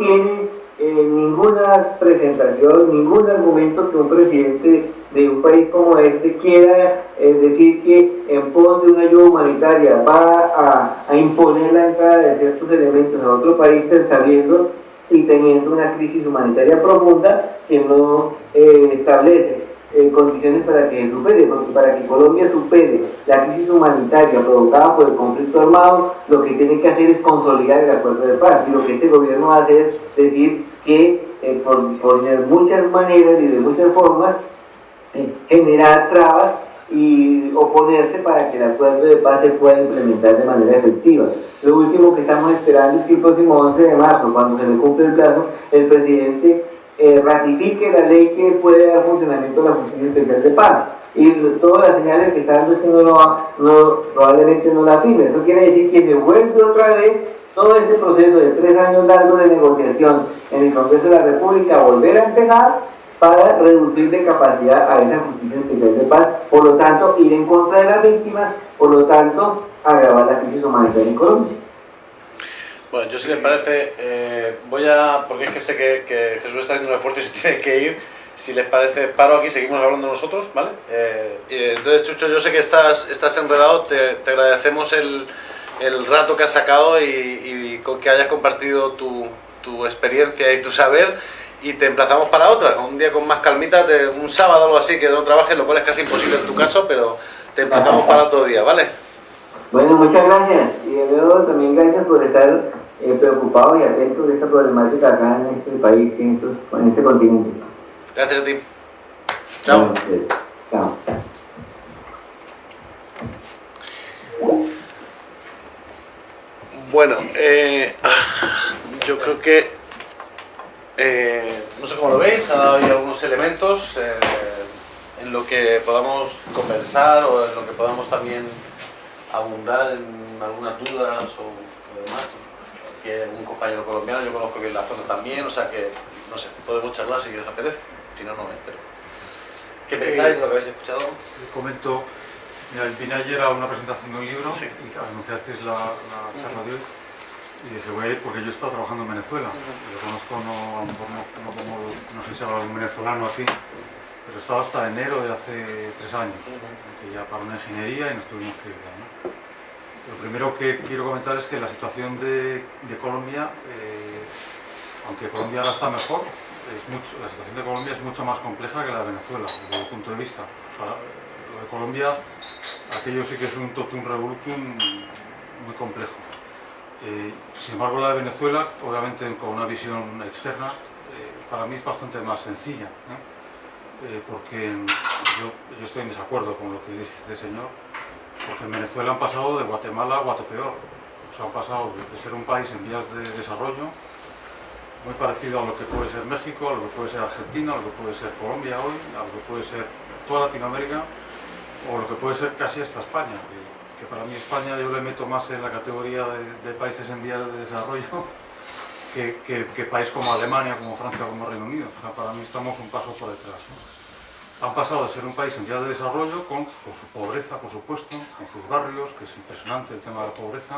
ninguna presentación, ningún argumento que un presidente de un país como este quiera eh, decir que en pos de una ayuda humanitaria va a, imponer la entrada de ciertos elementos a otro país sabiendo y teniendo una crisis humanitaria profunda que no eh, establece eh, condiciones para que supere, para que Colombia supere la crisis humanitaria provocada por el conflicto armado, lo que tiene que hacer es consolidar el acuerdo de paz. Y lo que este gobierno hace es decir que eh, por, por muchas maneras y de muchas formas, generar trabas y oponerse para que el acuerdo de paz se pueda implementar de manera efectiva. Lo último que estamos esperando es que el próximo 11 de marzo, cuando se le cumple el plazo, el presidente eh, ratifique la ley que puede dar funcionamiento a la Justicia Especial de Paz. Y todas las señales que están dando que no, probablemente no la firme. Eso quiere decir que se vuelve otra vez todo ese proceso de tres años largo de negociación en el Congreso de la República, volver a empezar para reducir de capacidad a esa justicia especial de paz, por lo tanto ir en contra de las víctimas, por lo tanto agravar la crisis humanitaria en Colombia. Bueno, yo si les parece, eh, voy a, porque es que sé que, Jesús está haciendo un esfuerzo y se <laughs> tiene que ir, si les parece, paro aquí, seguimos hablando nosotros, ¿vale? Eh, entonces, Chucho, yo sé que estás, estás enredado, te, agradecemos el, el, rato que has sacado y, y, con que hayas compartido tu, tu experiencia y tu saber y te emplazamos para otra, un día con más calmita, de un sábado o algo así, que no trabajes, lo cual es casi imposible en tu caso, pero te emplazamos para otro día, ¿vale? Bueno, muchas gracias. Y luego también gracias por estar eh, preocupado y atento de esta problemática acá en este país y en, este continente. Gracias a ti. Chao. chao. Bueno, eh, yo creo que eh, no sé cómo lo veis, ha dado ahí algunos elementos eh, en lo que podamos conversar o en lo que podamos también abundar en algunas dudas o, demás. Aquí hay un compañero colombiano, yo conozco bien la zona también, o sea que, no sé, podemos charlar si os apetece, si no, no, ¿eh? pero... ¿Qué pensáis de lo que habéis escuchado? comento, mira, vine ayer a una presentación de un libro y anunciasteis la, la charla de hoy y dije, voy a ir porque yo he estado trabajando en Venezuela. Yo conozco, no, a lo mejor no, no, sé si habla algún venezolano aquí, pero he estado hasta enero de hace tres años, que ya para una ingeniería y nos tuvimos que ir. ¿no? Lo primero que quiero comentar es que la situación de, Colombia, eh, aunque Colombia ahora está mejor, la situación de Colombia es mucho más compleja que la de Venezuela, desde mi punto de vista. Lo de Colombia, aquello sí que es un totum revolutum muy complejo. Eh, sin embargo, la de Venezuela, obviamente con una visión externa, eh, para mí es bastante más sencilla, eh, porque yo, estoy en desacuerdo con lo que dice este señor, porque en Venezuela han pasado de Guatemala a Guatepeor, o sea, han pasado de ser un país en vías de desarrollo, muy parecido a lo que puede ser México, a lo que puede ser Argentina, a lo que puede ser Colombia hoy, a lo que puede ser toda Latinoamérica, o lo que puede ser casi hasta España que para mí España yo le meto más en la categoría de, países en vías de desarrollo <laughs> que, país como Alemania, como Francia, como Reino Unido. para mí estamos un paso por detrás. Han pasado de ser un país en vías de desarrollo con, su pobreza, por supuesto, con sus barrios, que es impresionante el tema de la pobreza,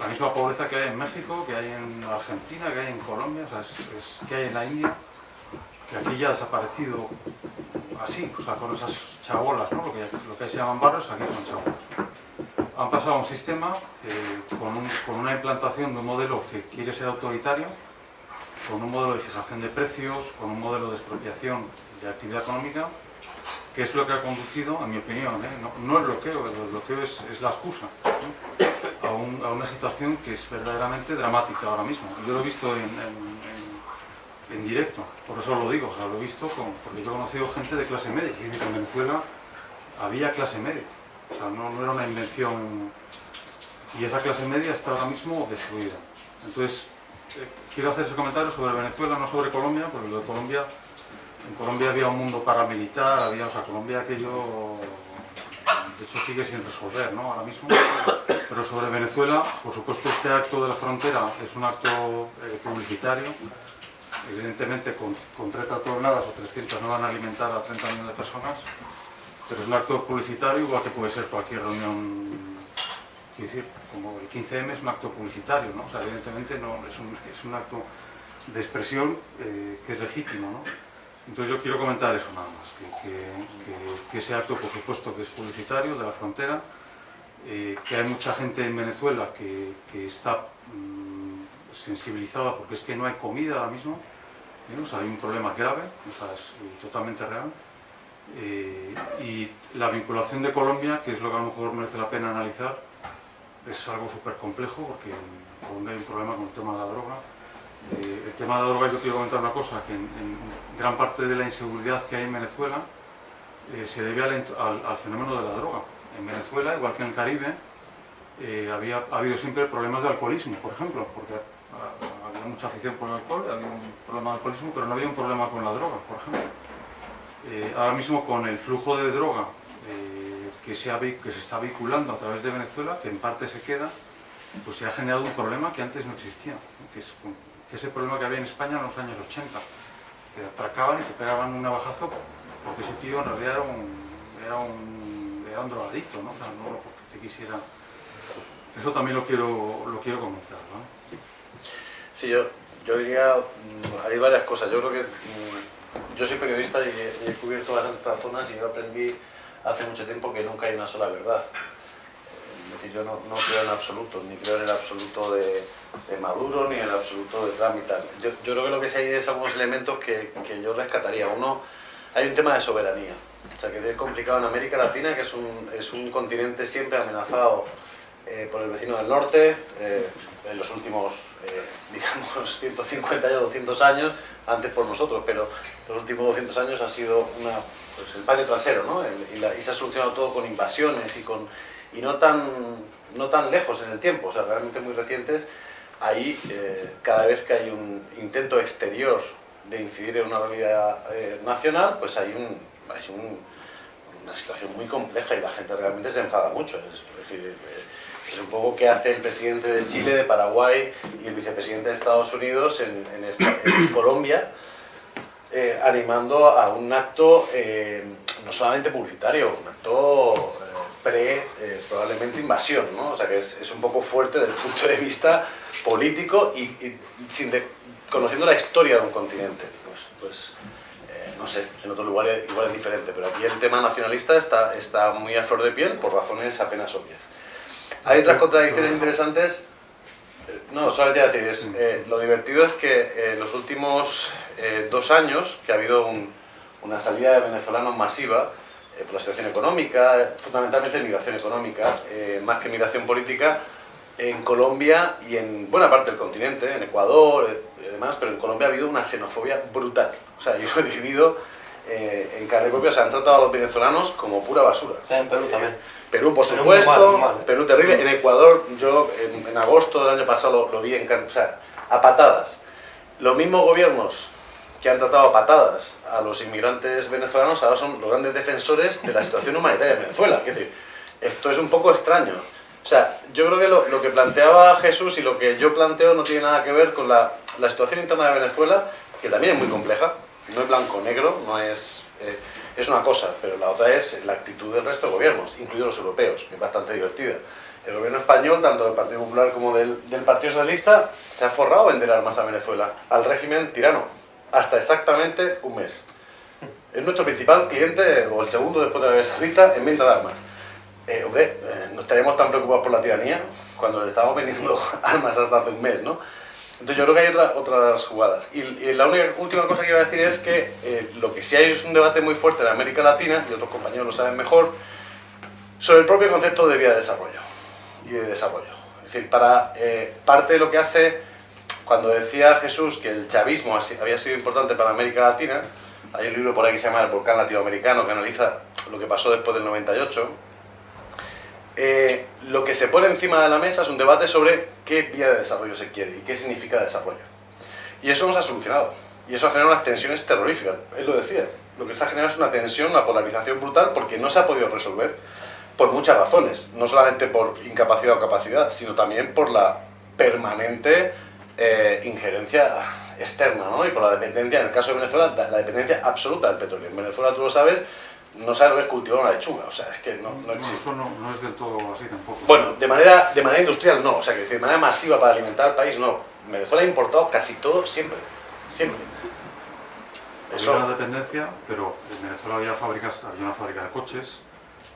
la misma pobreza que hay en México, que hay en Argentina, que hay en Colombia, que hay en la India, que aquí ya ha desaparecido así, o sea, con esas chabolas, ¿no? lo, que, se llaman barrios, aquí son chabolas han pasado a un sistema eh, con, una implantación de un modelo que quiere ser autoritario, con un modelo de fijación de precios, con un modelo de expropiación de actividad económica, que es lo que ha conducido, en mi opinión, ¿eh? no, el bloqueo, el bloqueo es, la excusa, a, una situación que es verdaderamente dramática ahora mismo. Yo lo he visto en, directo, por eso lo digo, lo he visto porque yo he conocido gente de clase media, que en Venezuela había clase media o sea, no, era una invención... Y esa clase media está ahora mismo destruida. Entonces, eh, quiero hacer ese comentario sobre Venezuela, no sobre Colombia, porque lo de Colombia... En Colombia había un mundo paramilitar, había, o sea, Colombia aquello... Hecho sigue sin resolver, ¿no? Ahora mismo. Pero sobre Venezuela, por supuesto este acto de la frontera es un acto eh, publicitario. Evidentemente con, con 30 toneladas o 300 no van a alimentar a 30 millones de personas pero es un acto publicitario igual que puede ser cualquier reunión, quiero decir, como el 15M es un acto publicitario, ¿no? O sea, evidentemente no, es, un, es un acto de expresión eh, que es legítimo, ¿no? Entonces yo quiero comentar eso nada más, que, ese acto por supuesto que es publicitario de la frontera, eh, que hay mucha gente en Venezuela que, está mm, sensibilizada porque es que no hay comida ahora mismo, ¿eh? o sea, hay un problema grave, o sea, es eh, totalmente real. Eh, y la vinculación de Colombia, que es lo que a lo mejor merece la pena analizar, es algo súper complejo porque en Colombia hay un problema con el tema de la droga. Eh, el tema de la droga, yo quiero comentar una cosa, que en, gran parte de la inseguridad que hay en Venezuela eh, se debe al, fenómeno de la droga. En Venezuela, igual que en el Caribe, eh, había, ha habido siempre problemas de alcoholismo, por ejemplo, porque ah, había mucha afición por el alcohol, había un problema de alcoholismo, pero no había un problema con la droga, por ejemplo. Ahora mismo con el flujo de droga que, se está vinculando a través de Venezuela, que en parte se queda, pues se ha generado un problema que antes no existía, que ese problema que había en España en los años 80, que atracaban y te pegaban un navajazo porque ese tío en realidad era un, era un, era un drogadicto, ¿no? O sea, no porque te quisiera... Eso también lo quiero, lo quiero comentar, ¿no? Sí, yo, yo diría, mm, hay varias cosas. Yo creo que mm, yo soy periodista y he, he cubierto bastantes zonas y yo aprendí hace mucho tiempo que nunca hay una sola verdad. Es decir, yo no, no creo en absoluto, ni creo en el absoluto de, de Maduro, ni el absoluto de Trump y tal. Yo, yo creo que lo que sí hay es algunos elementos que, que yo rescataría. Uno, hay un tema de soberanía. O sea, que es complicado en América Latina, que es un, es un continente siempre amenazado eh, por el vecino del norte, eh, en los últimos, eh, <laughs> digamos, 150 años, 200 años, antes por nosotros, pero los últimos 200 años ha sido una, pues, el patio trasero, ¿no? El- y, la- y se ha solucionado todo con invasiones y, con, y no, tan, no tan lejos en el tiempo, o sea, realmente muy recientes. Ahí, eh, cada vez que hay un intento exterior de incidir en una realidad eh, nacional, pues hay, un, hay un- una situación muy compleja y la gente realmente se enfada mucho. Es, decir, eh, un poco qué hace el presidente de Chile, de Paraguay y el vicepresidente de Estados Unidos en, en Colombia, animando a un acto no solamente publicitario, un acto pre, eh, probablemente invasión, ¿no? O sea que es, es un poco fuerte desde el punto de vista político y, y sin de- conociendo la historia de un continente. Pues, pues eh, no sé, en otro lugar igual es diferente, pero aquí el tema nacionalista está, está muy a flor de piel por razones apenas obvias. Hay otras contradicciones interesantes. No, solamente a decir, es, eh, lo divertido es que eh, en los últimos eh, dos años, que ha habido un- una salida de venezolanos masiva, por la situación económica, eh, fundamentalmente migración económica, eh, más que migración política, en Colombia y en buena parte del continente, en Ecuador eh, y demás, pero en Colombia ha habido una xenofobia brutal. O sea, <laughs> yo he vivido eh, en carne propia, se han tratado a los venezolanos como pura basura. En Perú también. Perú, por Perú supuesto, mal, mal. Perú terrible. En Ecuador, yo en, en agosto del año pasado lo, lo vi en car- o sea, a patadas. Los mismos gobiernos que han tratado a patadas a los inmigrantes venezolanos ahora son los grandes defensores de la <laughs> situación humanitaria en Venezuela. Es decir, esto es un poco extraño. O sea, yo creo que lo, lo que planteaba Jesús y lo que yo planteo no tiene nada que ver con la, la situación interna de Venezuela, que también es muy compleja. No es blanco-negro, no es... eh, es una cosa, pero la otra es la actitud del resto de gobiernos, incluidos los europeos, que es bastante divertida. El gobierno español, tanto del Partido Popular como del, del Partido Socialista, se ha forrado a vender armas a Venezuela, al régimen tirano, hasta exactamente un mes. Es nuestro principal cliente, o el segundo después de Arabia Saudita, en venta de armas. Eh, hombre, eh, no estaríamos tan preocupados por la tiranía cuando le estábamos vendiendo <laughs> armas hasta hace un mes, ¿no? Entonces yo creo que hay otra- otras jugadas. Y, y la única, última cosa que iba a decir es que eh, lo que sí hay es un debate muy fuerte en América Latina, y otros compañeros lo saben mejor, sobre el propio concepto de vía de desarrollo y de desarrollo. Es decir, para eh, parte de lo que hace, cuando decía Jesús que el chavismo había sido importante para América Latina, hay un libro por ahí que se llama El volcán latinoamericano que analiza lo que pasó después del 98. Eh, lo que se pone encima de la mesa es un debate sobre qué vía de desarrollo se quiere y qué significa desarrollo. Y eso no se ha solucionado. Y eso ha generado unas tensiones terroríficas. Él lo decía. Lo que se ha generado es una tensión, una polarización brutal porque no se ha podido resolver por muchas razones. No solamente por incapacidad o capacidad, sino también por la permanente eh, injerencia externa, ¿no? Y por la dependencia, en el caso de Venezuela, la dependencia absoluta del petróleo. En Venezuela, tú lo sabes, no sabes lo que es cultivar una lechuga. O sea, es que no, no No, existe. esto no, no es del todo así tampoco. Bueno, de manera, de manera industrial no, o sea, que decir, de manera masiva para alimentar al país no. Venezuela ha importado casi todo siempre, siempre. había Eso, una dependencia, pero en Venezuela había fábricas, había una fábrica de coches.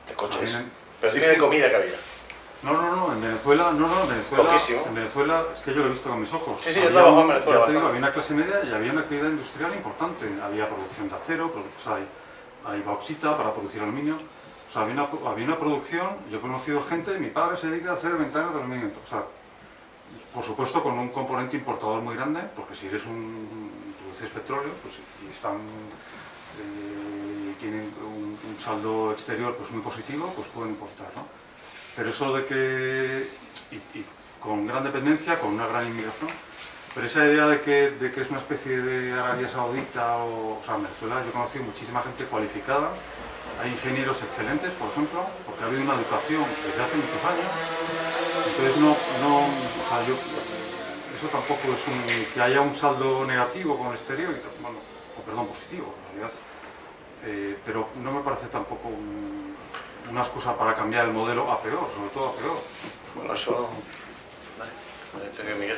de coches. Pero sí, dime de sí. comida que había. No, no, no, en Venezuela, no, no, en Venezuela, Poquísimo. en Venezuela, es que yo lo he visto con mis ojos. Sí, sí, yo Había trabajo en Venezuela ya te digo, había una clase media y había una actividad industrial importante. Había producción de acero, produ- o sea, hay, hay bauxita para producir aluminio. O sea, había una, había una producción, yo he conocido gente, mi padre se dedica a hacer ventanas de aluminio. O sea, por supuesto con un componente importador muy grande, porque si eres un, produces petróleo, pues y están, eh, tienen un, un saldo exterior pues muy positivo, pues pueden importar, ¿no? Pero eso de que, y, con gran dependencia, con una gran inmigración, pero esa idea de que, de que es una especie de Arabia Saudita o, o sea, en Venezuela yo he conocido muchísima gente cualificada, hay ingenieros excelentes, por ejemplo, porque ha habido una educación desde hace muchos años, entonces no, no o sea, yo, eso tampoco es un, que haya un saldo negativo con el exterior, bueno, o perdón, positivo, en realidad, eh, pero no me parece tampoco un- una excusa para cambiar el modelo a peor, sobre todo a peor. Bueno, eso... Vale. Miguel.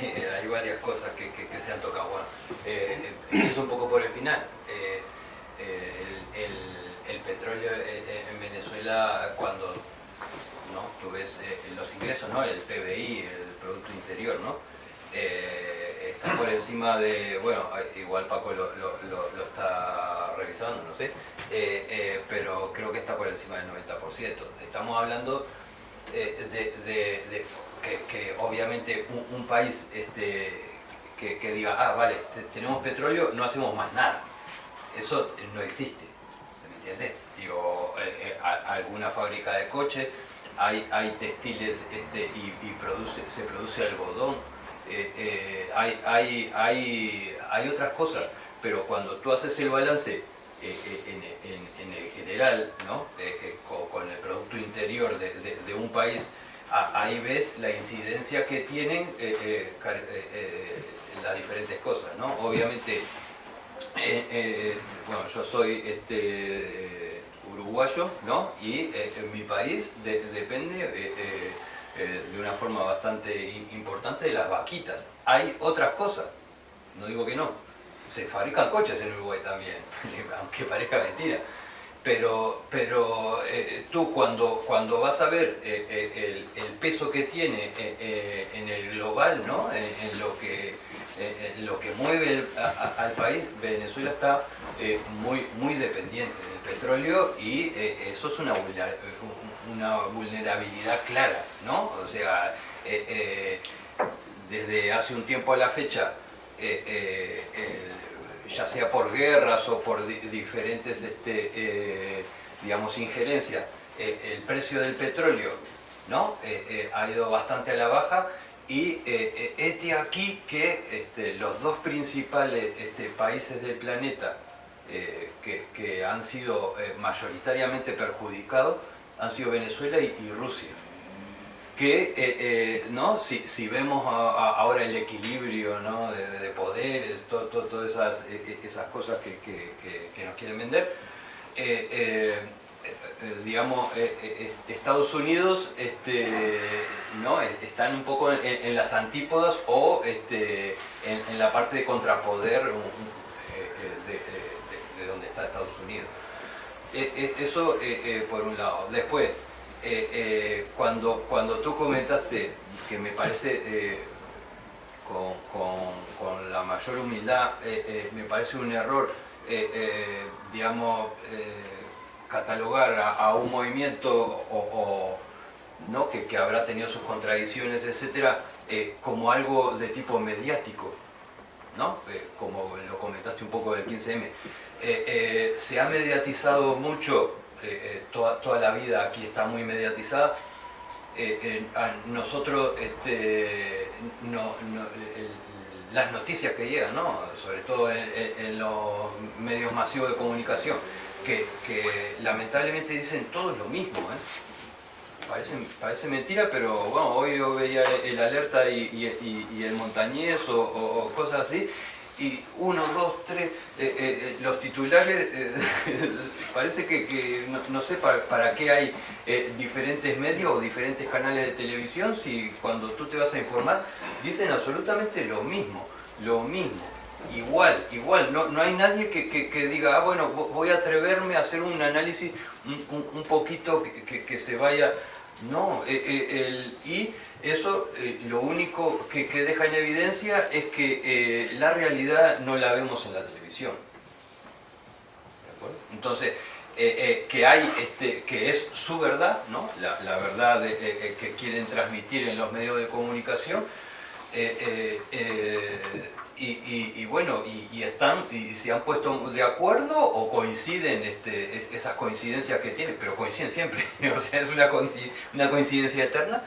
Eh, hay, varias cosas que, que- que se han tocado. Bueno, eh, empiezo un poco por el final. Eh, eh, el, el- el petróleo en Venezuela, cuando ¿no? tú ves eh, los ingresos, ¿no? el PBI, el Producto Interior, ¿no? Eh, está por encima de, bueno, igual Paco lo, lo- lo- lo está revisando, no sé, eh, eh, pero creo que está por encima del 90%. Estamos hablando eh, de, que, obviamente un, país este, que, diga, ah, vale, te- tenemos petróleo, no hacemos más nada. Eso no existe, ¿se me entiende? Digo, alguna fábrica de coche, hay, textiles este, y, se produce algodón, hay, hay, hay, otras cosas, pero cuando tú haces el balance en, en- en el general, ¿no? Eh, eh, co- con, el Producto Interior de, un país, ahí ves la incidencia que tienen eh, eh, eh, eh, las diferentes cosas. ¿no? Obviamente, eh, eh, bueno, yo soy este, eh, uruguayo ¿no? y eh, en mi país de- depende eh, eh, eh, de una forma bastante importante de las vaquitas. Hay otras cosas, no digo que no. Se fabrican coches en Uruguay también, <laughs> aunque parezca mentira. Pero, pero eh, tú cuando, cuando vas a ver eh, eh, el, el peso que tiene eh, en el global, ¿no? en, lo, que, en lo que mueve el- a- al país, Venezuela está muy, muy dependiente del petróleo y eso es una, una vulnerabilidad clara, ¿no? O sea, desde hace un tiempo a la fecha, eh, ya sea por guerras o por di- diferentes, este, eh, digamos, injerencias, eh, el precio del petróleo ¿no? Eh, ha ido bastante a la baja y este aquí que este, los dos principales este, países del planeta que, que han sido mayoritariamente perjudicados han sido Venezuela y Rusia que eh, eh, ¿no? si, si vemos ahora el equilibrio ¿no? de, de- de poderes, to- to- todas esas, eh, eh, esas cosas que, que- nos quieren vender, eh, digamos, Estados Unidos este, ¿no? Están un poco en, las antípodas o este, en, la parte de contrapoder de, de- de- de donde está Estados Unidos. Eso por un lado. Después, eh, eh, cuando, cuando tú comentaste, que me parece eh, con, con- con la mayor humildad, eh, me parece un error, digamos, catalogar a, un movimiento o, ¿no? que, que habrá tenido sus contradicciones, etcétera, como algo de tipo mediático. ¿no? Como lo comentaste un poco del 15M, eh, eh, se ha mediatizado mucho, eh, eh, toda, toda la vida aquí está muy mediatizada. Eh, a nosotros, este, no, las noticias que llegan, ¿no? sobre todo en, los medios masivos de comunicación, que, que lamentablemente dicen todo lo mismo. Parece, parece mentira, pero bueno, hoy yo veía el alerta y, y- el montañés o cosas así, y uno, dos, tres, eh, eh, eh, los titulares, <laughs> parece que, que no, sé para, para qué hay diferentes medios o diferentes canales de televisión si cuando tú te vas a informar dicen absolutamente lo mismo, lo mismo. igual, igual, no, no hay nadie que, que- diga, ah, bueno, vo- voy a atreverme a hacer un análisis un, un- un poquito que, se vaya... No, el- y eso eh, lo único que, deja en evidencia es que eh, la realidad no la vemos en la televisión. Entonces, eh, que hay, este, que es su verdad, ¿no? la, verdad que quieren transmitir en los medios de comunicación, y, bueno, y, están, y se han puesto de acuerdo o coinciden este, es- esas coincidencias que tienen, pero coinciden siempre, <laughs> o sea, es una, una coincidencia eterna.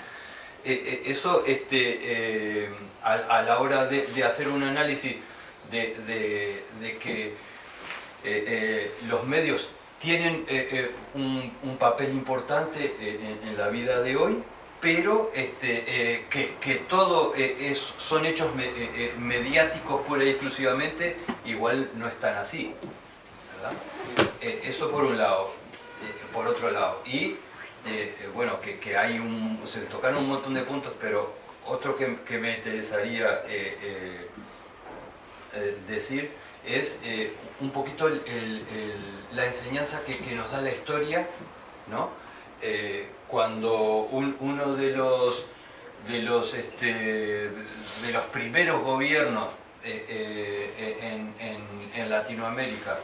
Eh, eh, eso, este, eh, a, la hora de, hacer un análisis de, que los medios tienen un, papel importante en, la vida de hoy, pero este, que, que todo es- son hechos me- mediáticos pura y exclusivamente, igual no están así. ¿verdad? Eh, eso por un lado. Por otro lado. Y eh, bueno, que, hay un. Se tocaron un montón de puntos, pero otro que, me interesaría eh, eh, eh, decir es un poquito la enseñanza que, nos da la historia, ¿no? Cuando un- uno de los de los este, de los primeros gobiernos en, en- Latinoamérica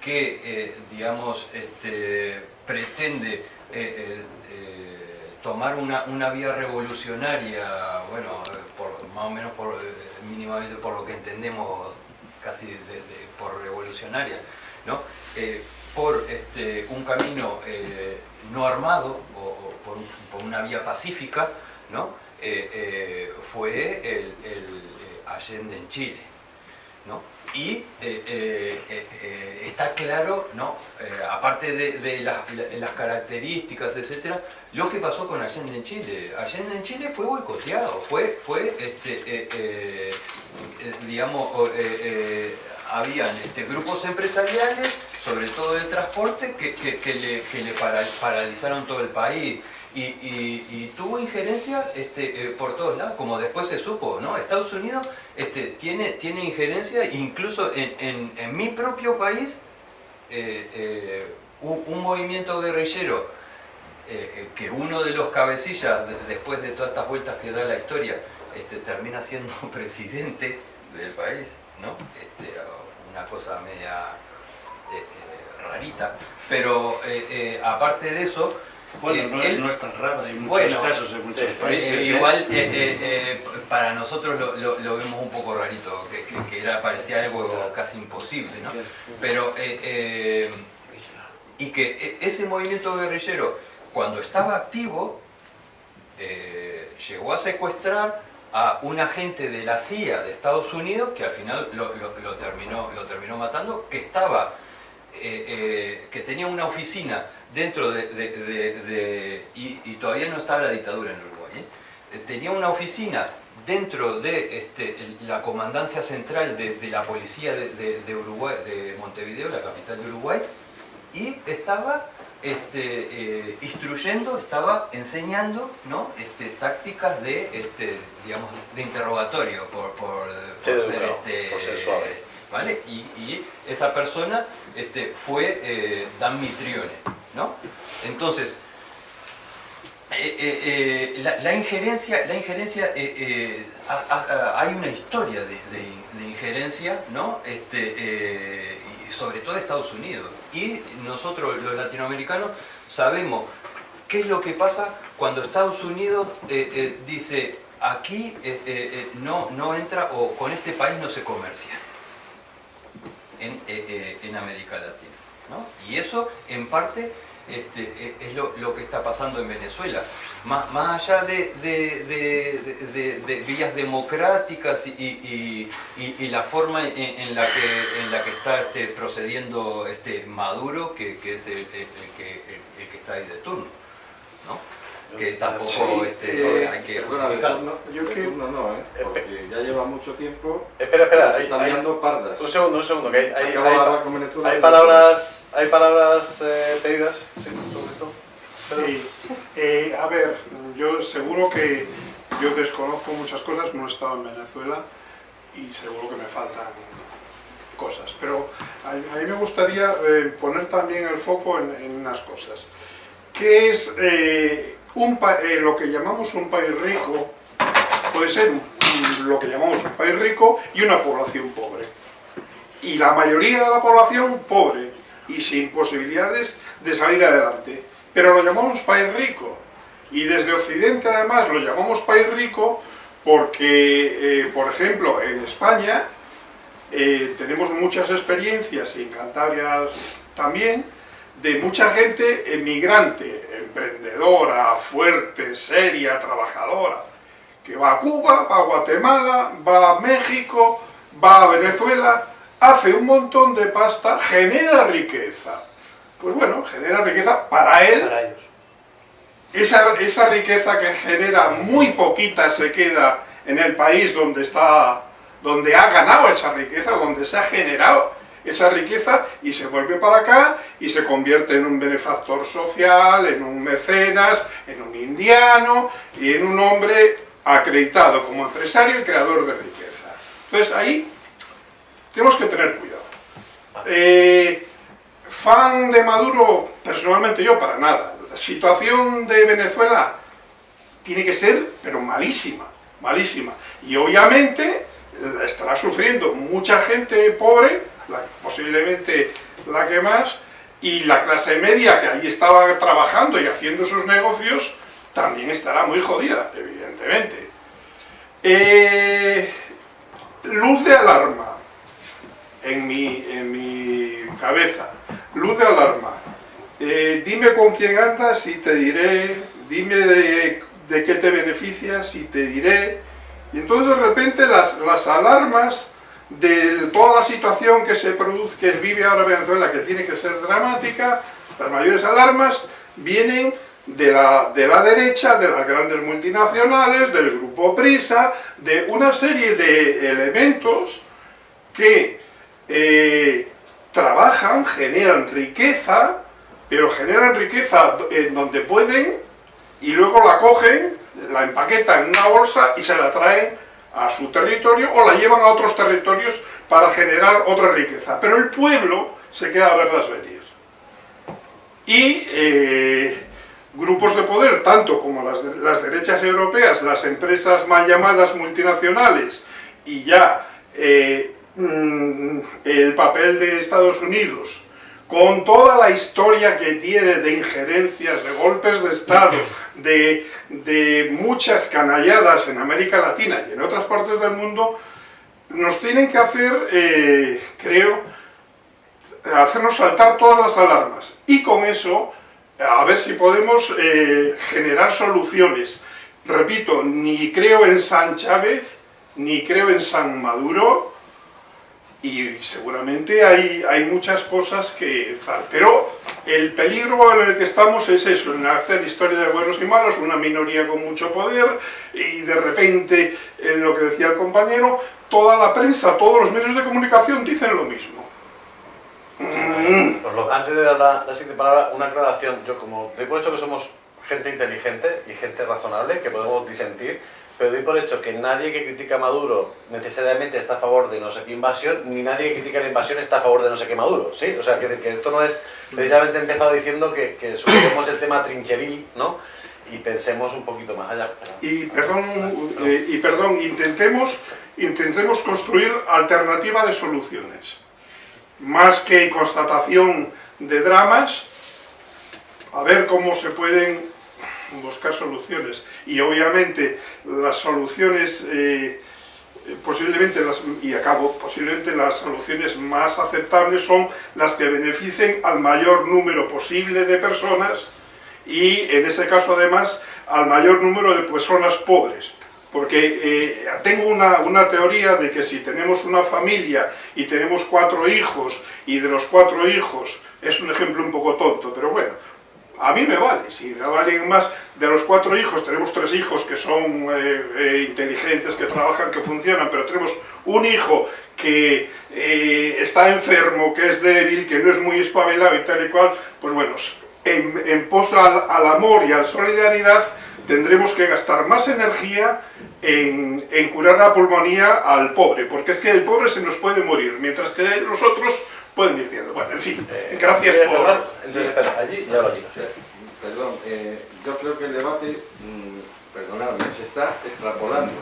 que digamos este, pretende eh, eh, eh, tomar una, una vía revolucionaria, bueno, por, más o menos por, mínimamente por lo que entendemos casi por revolucionaria, ¿no? Por este, un camino no armado o, por, un- por una vía pacífica, ¿no? Fue el, el, Allende en Chile. Y eh, eh, eh, está claro, ¿no? Aparte de, de las, características, etcétera, lo que pasó con Allende en Chile. Allende en Chile fue boicoteado, fue, fue este, digamos, habían este, grupos empresariales, sobre todo de transporte, que, que- le, que le para- paralizaron todo el país. Y, tuvo injerencia este, eh, por todos lados, como después se supo, ¿no? Estados Unidos este, tiene, tiene injerencia, incluso en, en- mi propio país, eh, eh, un, movimiento guerrillero, que uno de los cabecillas, de- después de todas estas vueltas que da la historia, este, termina siendo <laughs> presidente del país, ¿no? Este, una cosa media rarita, pero aparte de eso, Bueno, eh, no, él- no es tan raro, hay muchos Bueno, casos en muchos sí, países. eh, ¿eh? igual <laughs> eh, eh, eh, para nosotros lo, lo- lo vemos un poco rarito, que, que- que era, parecía algo casi imposible, ¿no? Pero, y que ese movimiento guerrillero, cuando estaba activo, llegó a secuestrar a un agente de la CIA de Estados Unidos, que al final lo, lo- terminó, lo terminó matando, que estaba, que tenía una oficina dentro de, de- de- de- y, y todavía no estaba la dictadura en Uruguay, ¿eh? Eh, tenía una oficina dentro de este, la comandancia central de, la policía de, Uruguay, de Montevideo, la capital de Uruguay, y estaba este, eh, instruyendo, estaba enseñando ¿no? este, tácticas de, este, digamos, de interrogatorio por, por, Sí, por claro, por ser suave. ¿vale? Y, y esa persona fue eh, Dan Mitrione, ¿no? Entonces, eh, eh, eh, la, injerencia, la injerencia ha- ha- ha- hay una historia de, injerencia, ¿no? Este, sobre todo Estados Unidos. Y nosotros, los latinoamericanos, sabemos qué es lo que pasa cuando Estados Unidos dice aquí no, no entra o con este país no se comercia en, en América Latina. ¿no? Y eso, en parte, este, eh, es lo, que está pasando en Venezuela. Más, más allá de, vías democráticas y, la forma en, la que, en la que está este, procediendo este Maduro, que, es el, que, el que está ahí de turno. ¿no? Que tampoco Sí, este, eh, hay que perdona, justificarlo. no, yo que no, no, ¿eh? porque ya lleva mucho tiempo Espera, espera, se hay- están hay- liando pardas. un segundo, un segundo, que hay, hay, hay- hablar con Venezuela. hay palabras, hay palabras eh, pedidas, sí, sobre todo. Sí. Eh, a ver, yo seguro que yo desconozco muchas cosas, no he estado en Venezuela y seguro que me faltan cosas. Pero a, a mí me gustaría eh, poner también el foco en, en unas cosas. ¿Qué es eh, un eh, lo que llamamos un país rico? Puede ser lo que llamamos un país rico y una población pobre. Y la mayoría de la población pobre y sin posibilidades de salir adelante. Pero lo llamamos país rico. Y desde Occidente además lo llamamos país rico porque, eh, por ejemplo, en España eh, tenemos muchas experiencias, y en Cantabria también, de mucha gente emigrante, emprendedora, fuerte, seria, trabajadora, que va a Cuba, va a Guatemala, va a México, va a Venezuela, hace un montón de pasta, genera riqueza. Pues bueno, genera riqueza para él, Para ellos. esa, esa riqueza que genera muy poquita se queda en el país donde está, donde ha ganado esa riqueza, donde se ha generado esa riqueza y se vuelve para acá y se convierte en un benefactor social, en un mecenas, en un indiano y en un hombre acreditado como empresario y creador de riqueza. Entonces ahí tenemos que tener cuidado. Eh, fan de Maduro, personalmente yo para nada. La situación de Venezuela tiene que ser, pero malísima, malísima. Y obviamente eh, estará sufriendo mucha gente pobre, posiblemente la que más, y la clase media que ahí estaba trabajando y haciendo sus negocios, también estará muy jodida, evidentemente. Eh, luz de alarma en mi, en mi cabeza. Luz de alarma. Eh, dime con quién andas y te diré, dime de, de qué te beneficias y te diré. Y entonces de repente las, las alarmas de toda la situación que se produce, que vive ahora Venezuela, que tiene que ser dramática, las mayores alarmas vienen de la, de la derecha, de las grandes multinacionales, del grupo Prisa, de una serie de elementos que eh, trabajan, generan riqueza, pero generan riqueza en donde pueden y luego la cogen, la empaquetan en una bolsa y se la traen a su territorio o la llevan a otros territorios para generar otra riqueza. Pero el pueblo se queda a verlas venir. Y eh, grupos de poder, tanto como las, las derechas europeas, las empresas mal llamadas multinacionales y ya eh, mm, el papel de Estados Unidos, con toda la historia que tiene de injerencias, de golpes de Estado, de, de muchas canalladas en América Latina y en otras partes del mundo, nos tienen que hacer, eh, creo, hacernos saltar todas las alarmas. Y con eso, a ver si podemos eh, generar soluciones. Repito, ni creo en San Chávez, ni creo en San Maduro, y seguramente hay, hay muchas cosas que. Pero el peligro en el que estamos es eso, en hacer historia de buenos y malos, una minoría con mucho poder, y de repente, eh, lo que decía el compañero, toda la prensa, todos los medios de comunicación dicen lo mismo. Mm. Antes de dar la, siguiente palabra, una aclaración. Yo como hecho que somos gente inteligente y gente razonable, que podemos disentir, pero doy por hecho que nadie que critica a Maduro necesariamente está a favor de no sé qué invasión, ni nadie que critica la invasión está a favor de no sé qué Maduro, ¿sí? O sea, que, que esto no es... Precisamente he empezado diciendo que, que el tema trincheril, ¿no? Y pensemos un poquito más allá. Y perdón, eh, y perdón intentemos, intentemos construir alternativa de soluciones. Más que constatación de dramas, a ver cómo se pueden buscar soluciones. Y obviamente las soluciones, eh, posiblemente, las, y acabo, posiblemente las soluciones más aceptables son las que beneficien al mayor número posible de personas y en ese caso además al mayor número de personas pobres. Porque eh, tengo una, una teoría de que si tenemos una familia y tenemos cuatro hijos y de los cuatro hijos, es un ejemplo un poco tonto, pero bueno, a mí me vale, si me valen más de los cuatro hijos, tenemos tres hijos que son eh, eh, inteligentes, que trabajan, que funcionan, pero tenemos un hijo que eh, está enfermo, que es débil, que no es muy espabilado y tal y cual, pues bueno, en, en pos al, amor y a la solidaridad, tendremos que gastar más energía en, curar la pulmonía al pobre, porque es que el pobre se nos puede morir, mientras que los otros pueden ir viendo. Bueno, en fin, Eh, gracias ¿quieres por... hablar? Entonces, espera, allí ya lo digo. Sí, Perdón, eh, yo creo que el debate, mm, perdonadme, se está extrapolando.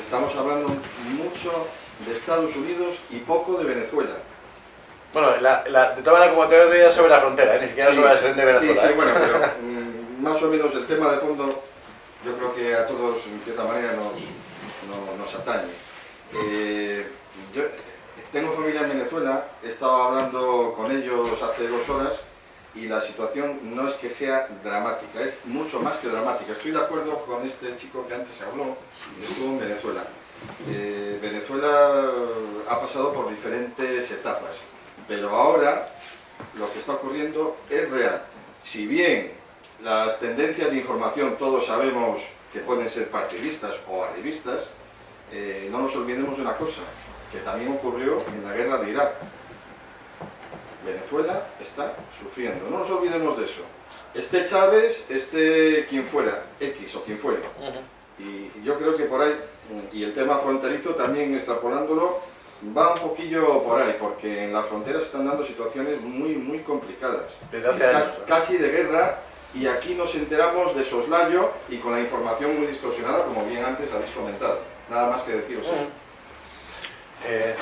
Estamos hablando mucho de Estados Unidos y poco de Venezuela. Bueno, la, la, de todas maneras, como te sobre la frontera, ¿eh? ni siquiera Sí, sobre la situación de Venezuela. Sí, sí, ¿eh? bueno, pero <laughs> mm, más o menos el tema de fondo yo creo que a todos en cierta manera nos, no- nos atañe. Eh, yo tengo familia en Venezuela, he estado hablando con ellos hace dos horas y la situación no es que sea dramática, es mucho más que dramática. Estoy de acuerdo con este chico que antes habló, estuvo en Venezuela. Eh, Venezuela ha pasado por diferentes etapas, pero ahora lo que está ocurriendo es real. Si bien las tendencias de información todos sabemos que pueden ser partidistas o arribistas, eh, no nos olvidemos de una cosa, que también ocurrió en la guerra de Irak. Venezuela está sufriendo, no nos olvidemos de eso. Este Chávez, este quien fuera, X o quien fuera. Y yo creo que por ahí, y el tema fronterizo también extrapolándolo, va un poquillo por ahí, porque en la frontera se están dando situaciones muy, muy complicadas. Casi de guerra, y aquí nos enteramos de soslayo y con la información muy distorsionada, como bien antes habéis comentado. Nada más que deciros eso. Eh,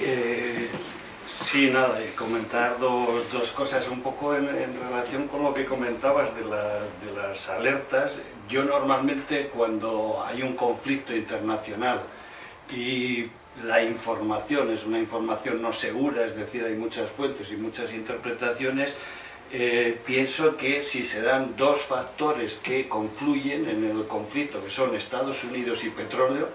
Eh, sí, nada, comentar dos, dos cosas un poco en, en relación con lo que comentabas de las, de las alertas. Yo normalmente cuando hay un conflicto internacional y la información es una información no segura, es decir, hay muchas fuentes y muchas interpretaciones, eh, pienso que si se dan dos factores que confluyen en el conflicto, que son Estados Unidos y petróleo,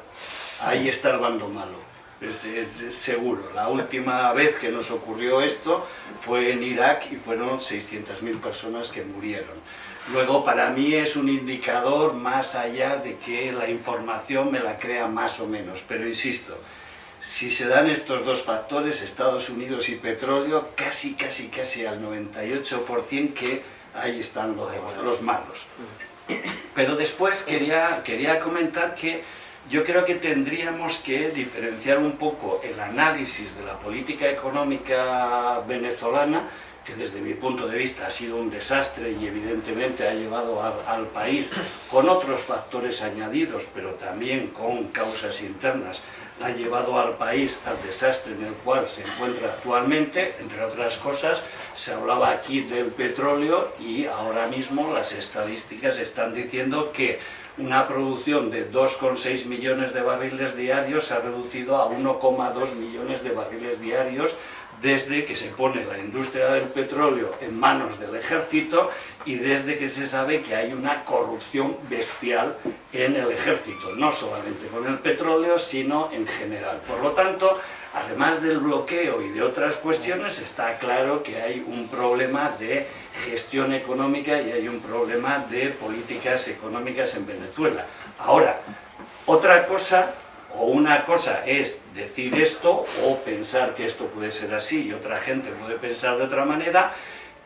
ahí está el bando malo. Es, es- es seguro. La última vez que nos ocurrió esto fue en Irak y fueron 600.000 personas que murieron. Luego, para mí es un indicador más allá de que la información me la crea más o menos. Pero insisto, si se dan estos dos factores, Estados Unidos y petróleo, casi, casi, casi al 98% que ahí están los, los malos. Pero después quería, quería comentar que yo creo que tendríamos que diferenciar un poco el análisis de la política económica venezolana, que desde mi punto de vista ha sido un desastre y evidentemente ha llevado al país con otros factores añadidos, pero también con causas internas, ha llevado al país al desastre en el cual se encuentra actualmente, entre otras cosas, se hablaba aquí del petróleo y ahora mismo las estadísticas están diciendo que una producción de 2,6 millones de barriles diarios se ha reducido a 1,2 millones de barriles diarios desde que se pone la industria del petróleo en manos del ejército y desde que se sabe que hay una corrupción bestial en el ejército, no solamente con el petróleo, sino en general. Por lo tanto, además del bloqueo y de otras cuestiones, está claro que hay un problema de gestión económica y hay un problema de políticas económicas en Venezuela. Ahora, otra cosa o una cosa es decir esto o pensar que esto puede ser así y otra gente puede pensar de otra manera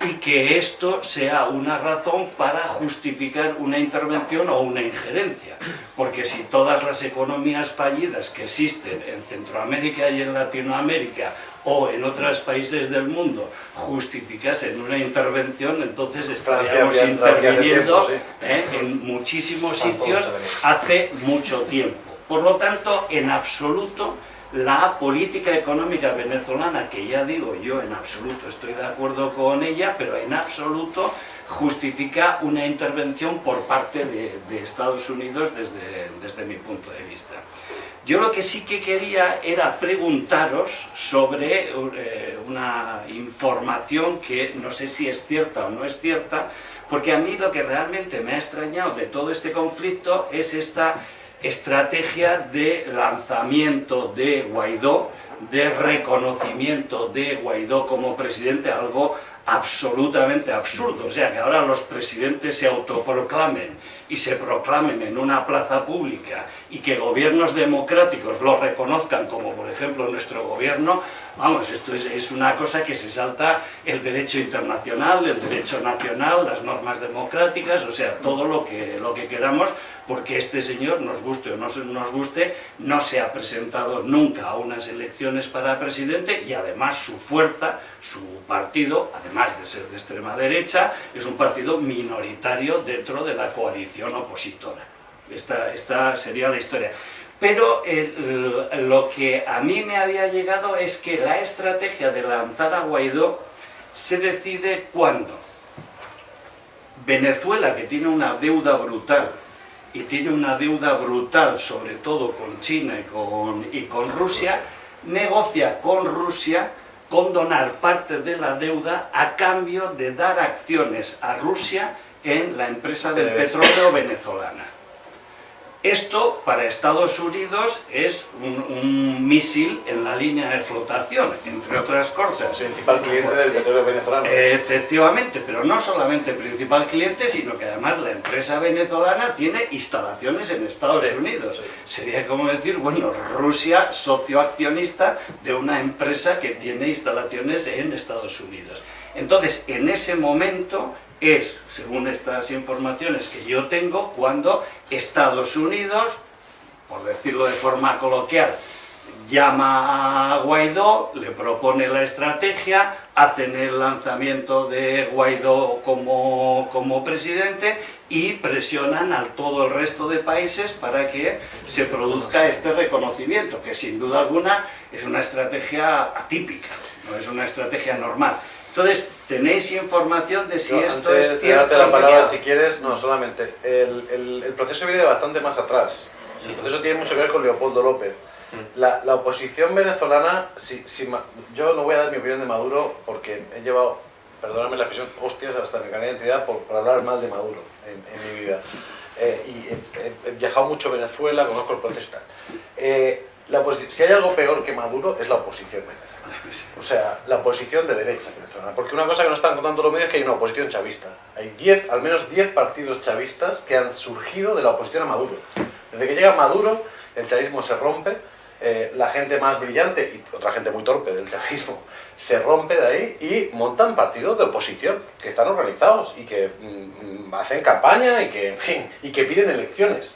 y que esto sea una razón para justificar una intervención o una injerencia. Porque si todas las economías fallidas que existen en Centroamérica y en Latinoamérica o en otros países del mundo justificasen una intervención, entonces estaríamos interviniendo tiempo, ¿eh? en muchísimos sitios hace mucho tiempo. Por lo tanto, en absoluto, la política económica venezolana, que ya digo yo en absoluto estoy de acuerdo con ella, pero en absoluto justifica una intervención por parte de, Estados Unidos desde, desde mi punto de vista. Yo lo que sí que quería era preguntaros sobre eh, una información que no sé si es cierta o no es cierta, porque a mí lo que realmente me ha extrañado de todo este conflicto es esta estrategia de lanzamiento de Guaidó, de reconocimiento de Guaidó como presidente, algo absolutamente absurdo. O sea, que ahora los presidentes se autoproclamen y se proclamen en una plaza pública y que gobiernos democráticos lo reconozcan, como por ejemplo nuestro gobierno, vamos, esto es, una cosa que se salta el derecho internacional, el derecho nacional, las normas democráticas, o sea, todo lo que, lo que queramos, porque este señor, nos guste o no nos guste, no se ha presentado nunca a unas elecciones para presidente y además su fuerza, su partido, además de ser de extrema derecha, es un partido minoritario dentro de la coalición opositora. Esta, sería la historia. Pero lo que a mí me había llegado es que la estrategia de lanzar a Guaidó se decide cuando Venezuela, que tiene una deuda brutal, y tiene una deuda brutal sobre todo con China y con, y con Rusia, negocia con Rusia condonar parte de la deuda a cambio de dar acciones a Rusia en la empresa del petróleo venezolana. Esto para Estados Unidos es un, un misil en la línea de flotación, entre otras cosas. Principal cliente del petróleo venezolano. Efectivamente, pero no solamente principal cliente, sino que además la empresa venezolana tiene instalaciones en Estados Sí, Unidos. sí. Sería como decir, bueno, Rusia socio accionista de una empresa que tiene instalaciones en Estados Unidos. Entonces, en ese momento es, según estas informaciones que yo tengo, cuando Estados Unidos, por decirlo de forma coloquial, llama a Guaidó, le propone la estrategia, hacen el lanzamiento de Guaidó como, como presidente y presionan a todo el resto de países para que se produzca este reconocimiento, que sin duda alguna es una estrategia atípica, no es una estrategia normal. Entonces, ¿tenéis información de si Yo, esto antes es de cierto? darte la palabra, si quieres, no, solamente. El, el- el proceso viene de bastante más atrás. El proceso tiene mucho que ver con Leopoldo López. La, la oposición venezolana, si, si yo no voy a dar mi opinión de Maduro porque he llevado, perdóname la expresión, hostias hasta mi carnet de identidad por, por hablar mal de Maduro en, en mi vida. Eh, y he, he- viajado mucho a Venezuela, conozco el proceso y tal. Eh, la si hay algo peor que Maduro es la oposición venezolana. O sea, la oposición de derecha venezolana. Porque una cosa que no están contando los medios es que hay una oposición chavista. Hay 10, al menos 10 partidos chavistas que han surgido de la oposición a Maduro. Desde que llega Maduro, el chavismo se rompe, eh, la gente más brillante y otra gente muy torpe del chavismo <laughs> se rompe de ahí y montan partidos de oposición que están organizados y que mm, mm, hacen campaña y que, en fin, y que piden elecciones.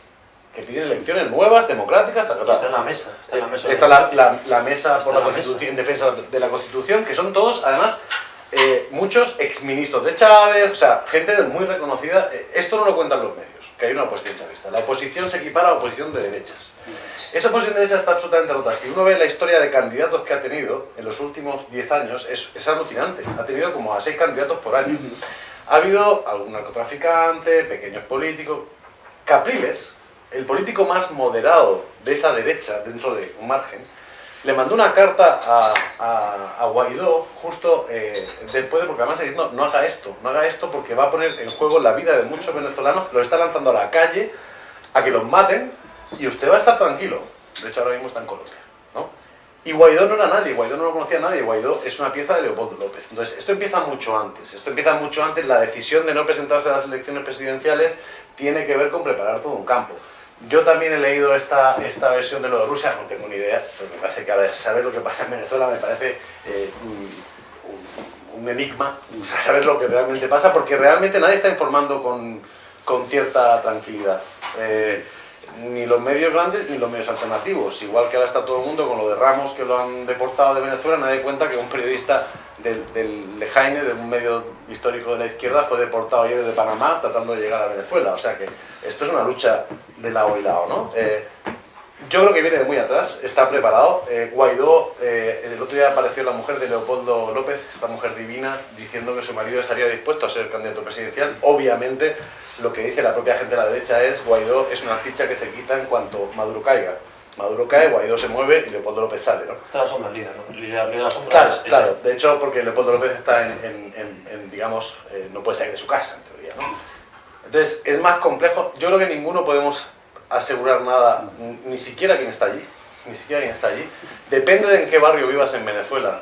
Que piden elecciones nuevas, democráticas, ta, ta, ta. Está en la mesa. Está en la mesa. Está la, la- la mesa por la Constitución, en defensa de la Constitución, que son todos, además, eh, muchos exministros de Chávez, o sea, gente muy reconocida. Eh, Esto no lo cuentan los medios, que hay una oposición chavista. La oposición se equipara a la oposición de derechas. Esa oposición de derechas está absolutamente rota. Si uno ve la historia de candidatos que ha tenido en los últimos 10 años, es, es alucinante. Ha tenido como a 6 candidatos por año. Ha habido algún narcotraficante, pequeños políticos, Capriles, el político más moderado de esa derecha, dentro de un margen, le mandó una carta a, a- a Guaidó justo eh, después de, porque además diciendo, no haga esto, no haga esto porque va a poner en juego la vida de muchos venezolanos, los está lanzando a la calle a que los maten y usted va a estar tranquilo. De hecho, ahora mismo está en Colombia, ¿no? Y Guaidó no era nadie, Guaidó no lo conocía nadie, Guaidó es una pieza de Leopoldo López. Entonces, esto empieza mucho antes, esto empieza mucho antes, la decisión de no presentarse a las elecciones presidenciales tiene que ver con preparar todo un campo. Yo también he leído esta, esta versión de lo de Rusia, no tengo ni idea, pero me parece que saber lo que pasa en Venezuela me parece eh, un, enigma, saber lo que realmente pasa, porque realmente nadie está informando con, con cierta tranquilidad. Eh, ni los medios grandes ni los medios alternativos. Igual que ahora está todo el mundo con lo de Ramos, que lo han deportado de Venezuela, nadie cuenta que un periodista del, del Lejaine, de un medio histórico de la izquierda, fue deportado ayer de Panamá tratando de llegar a Venezuela. O sea que esto es una lucha de lado y lado, ¿no? Eh, yo creo que viene de muy atrás, está preparado. Eh, Guaidó, eh, el otro día apareció la mujer de Leopoldo López, esta mujer divina, diciendo que su marido estaría dispuesto a ser candidato presidencial. Obviamente, lo que dice la propia gente de la derecha es Guaidó es una ficha que se quita en cuanto Maduro caiga. Maduro cae, Guaidó se mueve y Leopoldo López sale, ¿no? Está la sombra líder, ¿no? Líder de la sombra Claro, es- es claro. De hecho, porque Leopoldo López está en, en- en- en, digamos, eh, no puede salir de su casa, en teoría, ¿no? Entonces, es más complejo. Yo creo que ninguno podemos asegurar nada, ni siquiera quien está allí, ni siquiera quien está allí. Depende de en qué barrio vivas en Venezuela,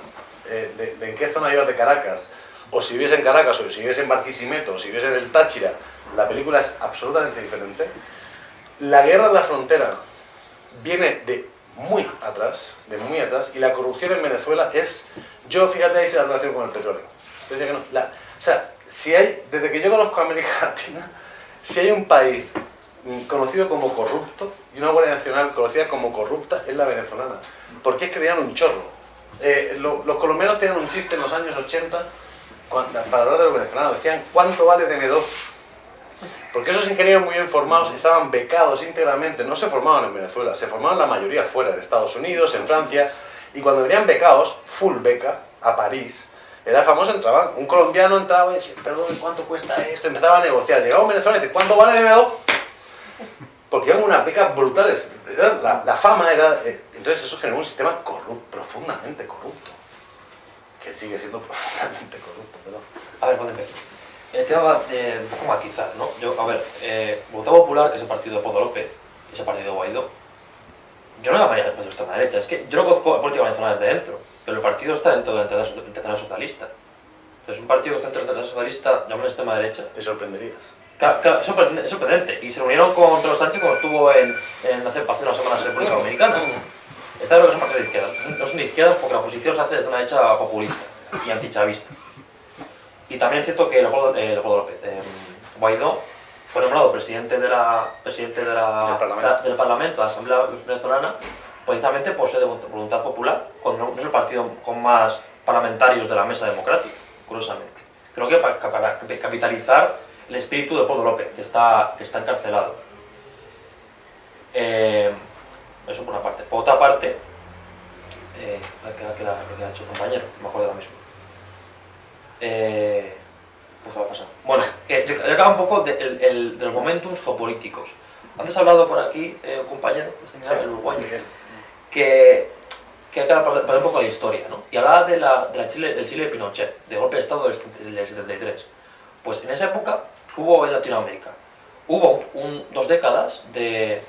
eh, de, de en qué zona vivas de Caracas, o si vives en Caracas, o si vives en Barquisimeto, o si vives en el Táchira, la película es absolutamente diferente. La guerra en la frontera viene de muy atrás, de muy atrás, y la corrupción en Venezuela es, yo fíjate ahí la relación con el petróleo. Que no, la- o sea, si hay, desde que yo conozco a América <laughs> Latina, si hay un país conocido como corrupto y una Guardia Nacional conocida como corrupta es la venezolana. Porque es que tenían un chorro. Eh, lo- los colombianos tenían un chiste en los años 80 cuando- para hablar de los venezolanos. Decían, ¿cuánto vale DM2? Porque esos ingenieros muy bien formados estaban becados íntegramente, no se formaban en Venezuela, se formaban la mayoría fuera, en Estados Unidos, en Francia, y cuando venían becados, full beca, a París, era famoso, entraban, un colombiano entraba y decía, perdón, ¿cuánto cuesta esto? Empezaba a negociar, llegaba un venezolano y dice, ¿cuánto vale DM2? Porque eran unas becas brutales, la, la fama era... eh, entonces eso generó un sistema corrupto, profundamente corrupto, que sigue siendo <laughs> profundamente corrupto, pero... A ver, ¿cuándo empiezo? El tema eh, un poco matizar, ¿no? Yo, a ver, eh, Voluntad Popular, es el partido de Podo López, y ese partido de Guaidó, yo no llamaría partido de extrema derecha, es que yo no conozco la política venezolana desde dentro, pero el partido está dentro de la internacional socialista. Es un partido la internacional socialista, llamado extrema derecha. Te sorprenderías. Claro, claro, es sorprendente, es. Y se reunieron con Pedro Sánchez cuando estuvo en, en hace, hace unas semanas en República Dominicana. Está claro que son partidos de izquierda. No son de izquierdas porque la oposición se hace desde una derecha populista y antichavista. Y también es cierto que Leopoldo, eh, Leopoldo López, eh, Guaidó, fue nombrado presidente, de la, presidente de la, Del Parlamento. de la- del Parlamento, de la Asamblea Venezolana, precisamente por ser de voluntad popular, cuando no es el partido con más parlamentarios de la mesa democrática, curiosamente. Creo que para, para capitalizar el espíritu de Leopoldo López, que está, que está encarcelado. Eh, eso por una parte. Por otra parte, eh, ¿qué era- qué era lo que ha hecho el compañero? No me acuerdo ahora mismo. Eh, pues, ¿qué va a pasar? Bueno, eh, yo, yo acabo un poco de, el- el- de los momentos geopolíticos. Antes ha hablado por aquí eh, un compañero, el uruguayo, que, que hay que hablar un poco de la historia, ¿no? Y hablaba de la, de la Chile, del Chile de Pinochet, del golpe de Estado del, del 73. Pues en esa época hubo en Latinoamérica, hubo un- dos décadas de,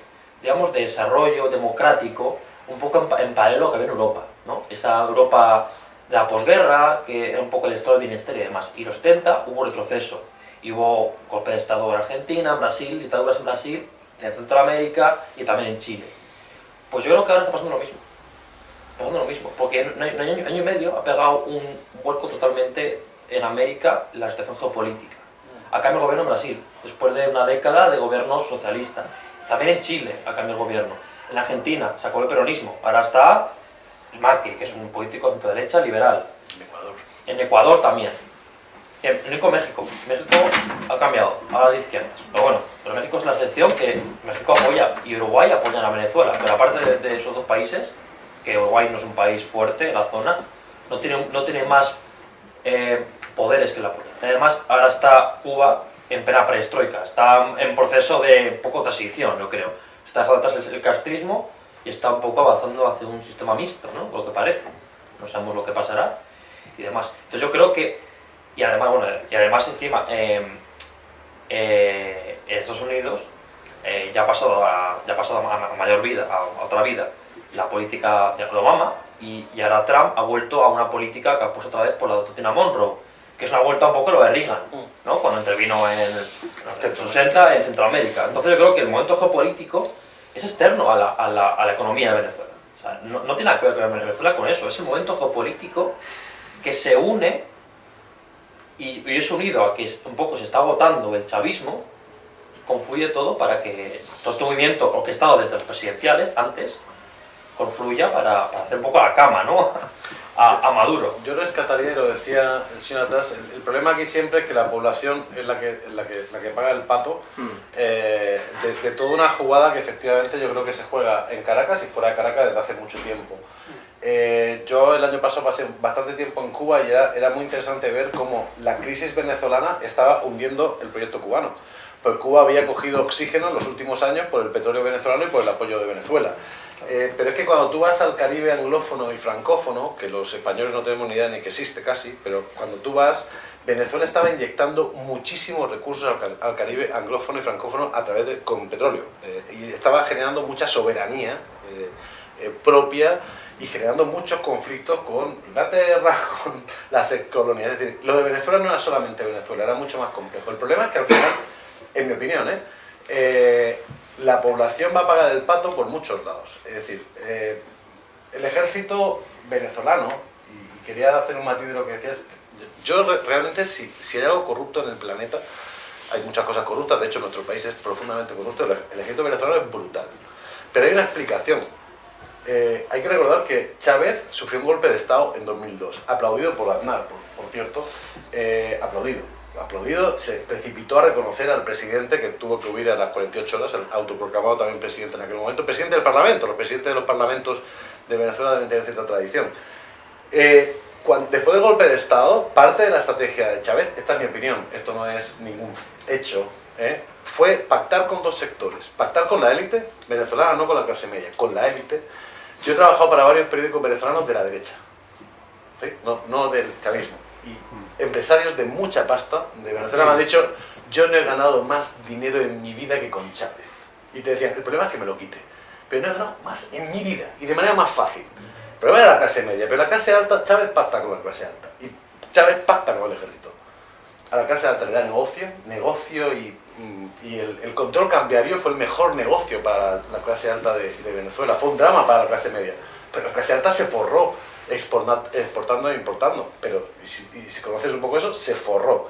digamos, de desarrollo democrático un poco en, en paralelo a lo que había en Europa, ¿no? Esa Europa la posguerra, que era un poco el estado de bienestar y demás. Y los 70 hubo retroceso. Y hubo golpe de Estado en Argentina, en Brasil, dictaduras en Brasil, en Centroamérica y también en Chile. Pues yo creo que ahora está pasando lo mismo. Está pasando lo mismo, porque en un año, año- y medio ha pegado un vuelco totalmente en América la situación geopolítica. Ha cambiado el gobierno en Brasil, después de una década de gobierno socialista. También en Chile ha cambiado el gobierno. En Argentina se el peronismo, ahora está Macri, que es un político de derecha liberal. En Ecuador. En Ecuador también. En, con México. México ha cambiado a las izquierdas. Pero bueno, pero México es la excepción que México apoya y Uruguay apoyan a Venezuela. Pero aparte de, de esos dos países, que Uruguay no es un país fuerte en la zona, no tiene, no tiene más eh, poderes que la apoyan. Además, ahora está Cuba en plena perestroika. Está en proceso de poco transición, yo creo. Está dejando atrás el, el castrismo y está un poco avanzando hacia un sistema mixto, ¿no? Por lo que parece. No sabemos lo que pasará y demás. Entonces yo creo que, y además, bueno, y además encima, eh, eh, en Estados Unidos eh, ya ha pasado, a, ya ha pasado a, a mayor vida, a, a otra vida, la política de Obama y, y ahora Trump ha vuelto a una política que ha puesto otra vez por la doctrina Monroe, que es una vuelta un poco lo de Reagan, ¿no? cuando intervino en, en los 80 en Centroamérica. Entonces yo creo que el momento geopolítico es externo a la, a la, a la economía de Venezuela. O sea, no, no tiene nada que ver con Venezuela con eso, es el momento geopolítico que se une y, y es unido a que un poco se está agotando el chavismo, confluye todo para que todo este movimiento orquestado desde los presidenciales antes confluya para, para hacer un poco la cama, ¿no? A, a Maduro. Yo rescataría, y lo decía el señor atrás, el, el problema aquí siempre es que la población es la que, es la que, la que paga el pato eh, desde toda una jugada que efectivamente yo creo que se juega en Caracas y fuera de Caracas desde hace mucho tiempo. Eh, yo el año pasado pasé bastante tiempo en Cuba y era, era muy interesante ver cómo la crisis venezolana estaba hundiendo el proyecto cubano. Pues Cuba había cogido oxígeno en los últimos años por el petróleo venezolano y por el apoyo de Venezuela. Eh, pero es que cuando tú vas al Caribe anglófono y francófono, que los españoles no tenemos ni idea ni que existe casi, pero cuando tú vas, Venezuela estaba inyectando muchísimos recursos al, ca- al Caribe anglófono y francófono a través de con petróleo. Eh, y estaba generando mucha soberanía eh, eh, propia y generando muchos conflictos con Inglaterra, <laughs> con las colonias. Es decir, lo de Venezuela no era solamente Venezuela, era mucho más complejo. El problema es que al final, en mi opinión, ¿eh? La población va a pagar el pato por muchos lados. Es decir, eh, el ejército venezolano, y quería hacer un matiz de lo que decías, yo re- realmente si, si hay algo corrupto en el planeta, hay muchas cosas corruptas, de hecho nuestro país es profundamente corrupto, el, ejército venezolano es brutal. Pero hay una explicación. Eh, hay que recordar que Chávez sufrió un golpe de Estado en 2002, aplaudido por Aznar, por, por cierto, eh, aplaudido. Aplaudido, se precipitó a reconocer al presidente que tuvo que huir a las 48 horas, el autoproclamado también presidente en aquel momento, presidente del Parlamento, los presidentes de los parlamentos de Venezuela deben tener cierta tradición. Eh, cuan- después del golpe de Estado, parte de la estrategia de Chávez, esta es mi opinión, esto no es ningún hecho, ¿eh? fue pactar con dos sectores. Pactar con la élite venezolana, no con la clase media, con la élite. Yo he trabajado para varios periódicos venezolanos de la derecha, ¿sí? no, no del chavismo. Y empresarios de mucha pasta de Venezuela me han dicho, yo no he ganado más dinero en mi vida que con Chávez. Y te decían, el problema es que me lo quite. Pero no he ganado más en mi vida y de manera más fácil. El problema es la clase media, pero la clase alta, Chávez pacta con la clase alta. Y Chávez pacta con el ejército. A la clase alta le da negocio, negocio y, y el, el control cambiario fue el mejor negocio para la clase alta de, de Venezuela. Fue un drama para la clase media. Pero la clase alta se forró exporta- exportando e importando. Pero y si, y si conoces un poco eso, se forró.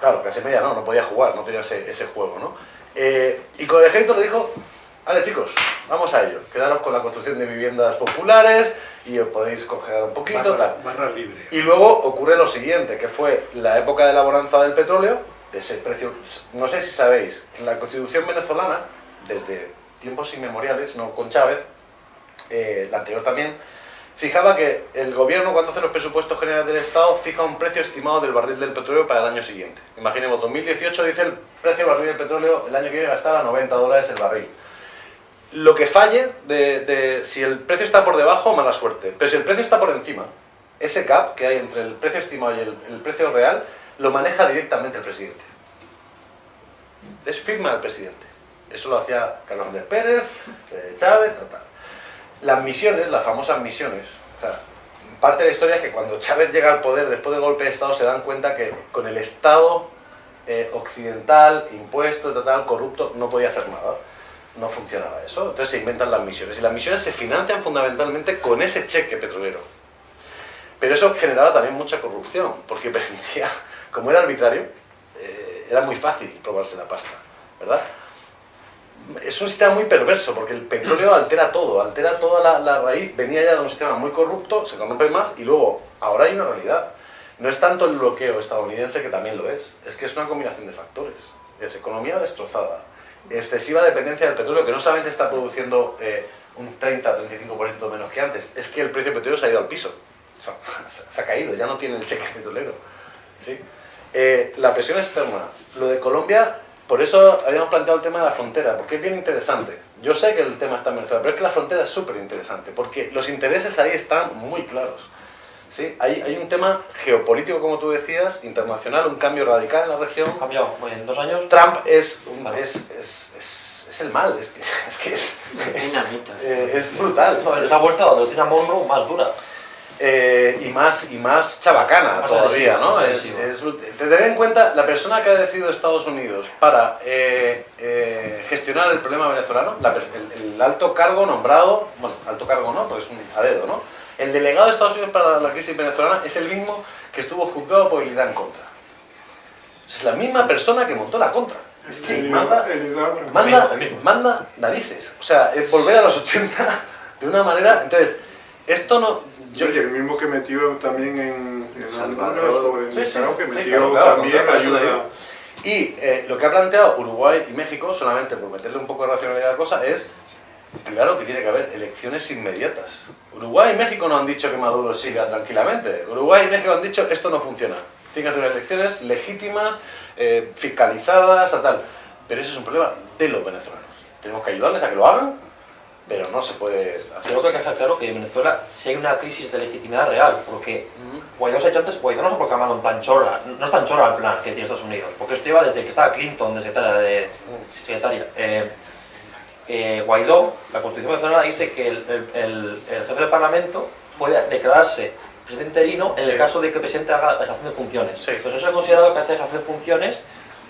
Claro, la clase media no, no podía jugar, no tenía ese, ese juego, ¿no? Eh, y con el ejército le dijo, vale chicos, vamos a ello, quedaros con la construcción de viviendas populares y os podéis congelar un poquito, Barra, tal. barra libre. Y luego ocurre lo siguiente, que fue la época de la bonanza del petróleo, de ese precio, no sé si sabéis, la constitución venezolana, desde tiempos inmemoriales, no con Chávez, eh, la anterior también, fijaba que el gobierno cuando hace los presupuestos generales del Estado fija un precio estimado del barril del petróleo para el año siguiente. Imaginemos, 2018 dice el precio del barril del petróleo el año que viene va a estar a 90 dólares el barril. Lo que falle, de, si el precio está por debajo, mala suerte. Pero si el precio está por encima, ese gap que hay entre el precio estimado y el, el precio real, lo maneja directamente el presidente. Es firma del presidente. Eso lo hacía Carlos Andrés Pérez, Chávez, tal. Las misiones, las famosas misiones, parte de la historia es que cuando Chávez llega al poder después del golpe de Estado se dan cuenta que con el Estado eh, occidental, impuesto, tal, tal, corrupto, no podía hacer nada. No funcionaba eso. Entonces se inventan las misiones. Y las misiones se financian fundamentalmente con ese cheque petrolero. Pero eso generaba también mucha corrupción, porque <laughs> permitía, como era arbitrario, eh, era muy fácil robarse la pasta, ¿verdad? Es un sistema muy perverso, porque el petróleo altera todo, altera toda la, raíz, venía ya de un sistema muy corrupto, se corrompe más, y luego, ahora hay una realidad. No es tanto el bloqueo estadounidense, que también lo es, es que es una combinación de factores. Es economía destrozada, excesiva dependencia del petróleo, que no solamente está produciendo eh, un 30-35% menos que antes, es que el precio del petróleo se ha ido al piso. O sea, <laughs> se ha caído, ya no tiene el cheque petrolero. ¿sí? Eh, la presión externa. Lo de Colombia, por eso habíamos planteado el tema de la frontera, porque es bien interesante. Yo sé que el tema está en Venezuela, pero es que la frontera es súper interesante, porque los intereses ahí están muy claros. ¿sí? Hay, hay un tema geopolítico, como tú decías, internacional, un cambio radical en la región. Ha cambiado en dos años. Trump es, un- Claro. es, es, es, es el mal, es que <laughs> es, que es, es, Dinamita. eh, es brutal. No, les ha vuelto a donde tiene a Monroe más dura. Eh, y más y más chabacana Más todavía, ¿no? más Es, es tener en cuenta la persona que ha decidido Estados Unidos para eh, eh, gestionar el problema venezolano, la el, el alto cargo nombrado, bueno, alto cargo no, porque es un a dedo, ¿no? El delegado de Estados Unidos para la crisis venezolana es el mismo que estuvo juzgado por el Irán contra. Es la misma persona que montó la contra. Es que El- manda, el manda narices. O sea, es volver a los 80 de una manera. Entonces, esto no. Yo, y el mismo que metió también en, en Salvador. Honduras o en Sí, que sí, metió claro, claro, también te ayuda. Y eh, lo que ha planteado Uruguay y México, solamente por meterle un poco de racionalidad a la cosa, es claro que tiene que haber elecciones inmediatas. Uruguay y México no han dicho que Maduro siga tranquilamente. Uruguay y México han dicho esto no funciona. Tienen que hacer elecciones legítimas, eh, fiscalizadas, tal, tal. Pero ese es un problema de los venezolanos. Tenemos que ayudarles a que lo hagan, pero no se puede hacer Creo que hay así. que dejar claro que en Venezuela sí hay una crisis de legitimidad real, porque Guaidó se ha dicho antes, Guaidó no se ha proclamado en tan chorra, no es tan chorra el plan que tiene Estados Unidos, porque esto lleva desde que estaba Clinton de secretaria. De, secretaria. Eh, eh, Guaidó, la Constitución venezolana dice que el, el- el- el jefe del Parlamento puede declararse presidente interino en el Sí. caso de que el presidente haga dejación de funciones. Sí. Pues eso es considerado que hace dejación de funciones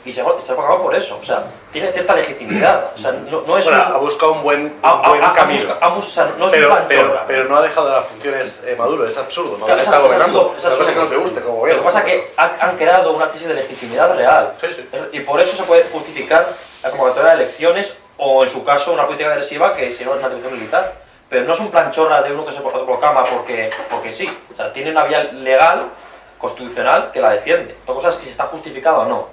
y se ha, se ha pagado por eso. O sea, tiene cierta legitimidad. O sea, no, no es Bueno, un... ha buscado un buen, un ha- buen ha- camino. busca- o sea, no es un pero, plan pero, pero no ha dejado de las funciones eh, Maduro, es absurdo. Maduro Claro, es está absurdo, gobernando. es cosa es que no te guste como Lo gobierno. que pasa es que han, han creado una crisis de legitimidad real. Sí, sí. Y por eso se puede justificar la convocatoria de elecciones o, en su caso, una política agresiva que si no es una intervención militar. Pero no es un plan chorra de uno que se proclama porque, porque sí. O sea, tiene una vía legal, constitucional, que la defiende. Otra cosa es que si está justificada o no.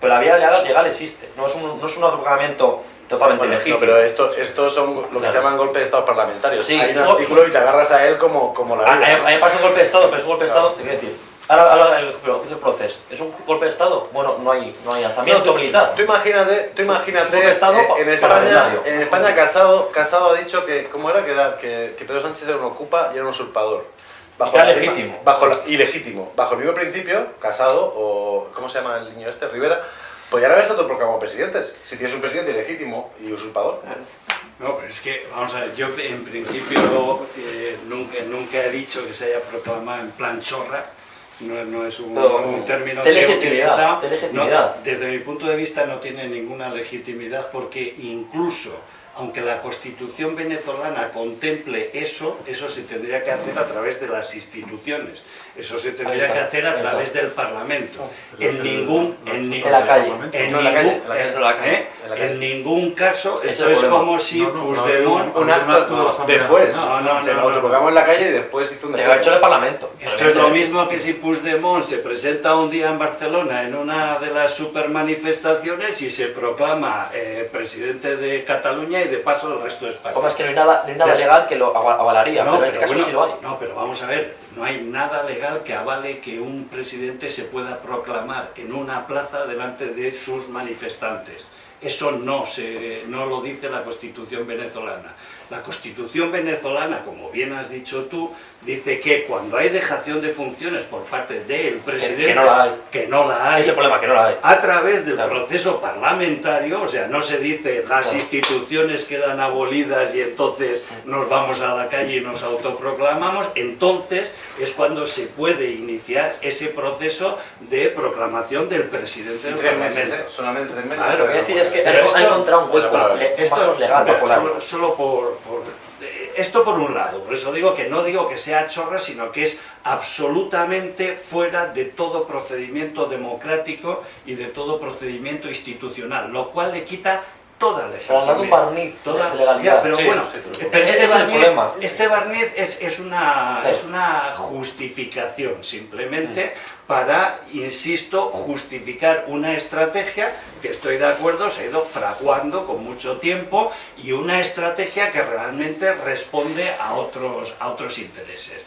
Pero la vía legal, legal existe. No es un, no es un proclamamiento totalmente Bueno, legítimo. no, pero esto, estos son lo que Claro. se llaman golpes de Estado parlamentarios. Sí, Hay un eso- artículo y te agarras a él como, como la A, a- vida, a ¿no? mí me parece un golpe de Estado, pero es un golpe de Estado, te quiero decir. Ahora, ahora el, el proceso. ¿Es un golpe de Estado? Bueno, no hay, no hay alzamiento No, tú, militar. tú imagínate, tú imagínate Un Estado eh, en España, en España Casado, Casado ha dicho que, ¿cómo era? Que, era que, que Pedro Sánchez era un ocupa y era un usurpador. Misma- legítimo. Bajo la- ilegítimo. Bajo el mismo principio, Casado o, ¿cómo se llama el niño este? Rivera, podrían haberse autoproclamado presidentes. Si tienes un presidente ilegítimo y usurpador. No, pero es que, vamos a ver, yo en principio eh, nunca, nunca he dicho que se haya proclamado en plan chorra, no, no es un, un término de legitimidad, utilizado. de legitimidad. No, desde mi punto de vista no tiene ninguna legitimidad porque incluso aunque la constitución venezolana contemple eso, eso se tendría que hacer a través de las instituciones, eso se tendría que hacer a través del parlamento. Pero En es ningún, en, En la calle. en No, en la calle, ningún, en en en en ningún caso, esto es como si Puigdemont... Un acto después. se lo autoproclamó en la calle y después hizo un Te lo ha hecho en el Parlamento. Esto es lo mismo que si Puigdemont se presenta un día en Barcelona en una de las supermanifestaciones y se proclama eh, presidente de Cataluña y de paso el resto de España. Como es que no hay nada, no hay nada Pero- legal que lo aval- avalaría, No, pero en este pero caso bueno, sí lo hay. no, pero vamos a ver, no hay nada legal que avale que un presidente se pueda proclamar en una plaza delante de sus manifestantes. Eso no, se, no lo dice la Constitución venezolana. La Constitución venezolana, como bien has dicho tú, dice que cuando hay dejación de funciones por parte del presidente, que no la hay. que no la hay, Ese problema que no la hay. a través del Claro. proceso parlamentario, o sea, no se dice las Claro. instituciones quedan abolidas y entonces nos vamos a la calle y nos autoproclamamos, entonces es cuando se puede iniciar ese proceso de proclamación del presidente del Tres meses. ¿eh? Solamente tres meses. Claro, Lo que quiero decir es que ha- encontrado un hueco, un Esto, legal solo, solo por, por- eh, esto por un lado, por eso digo que no digo que sea chorra, sino que es absolutamente fuera de todo procedimiento democrático y de todo procedimiento institucional, lo cual le quita toda Pero han dado un barniz Toda, de legalidad. ya, pero Sí, bueno, sí, pero- pero este, es el barniz, problema. este barniz es, es una, es una justificación simplemente para, insisto, justificar una estrategia que estoy de acuerdo, se ha ido fraguando con mucho tiempo y una estrategia que realmente responde a otros, a otros intereses.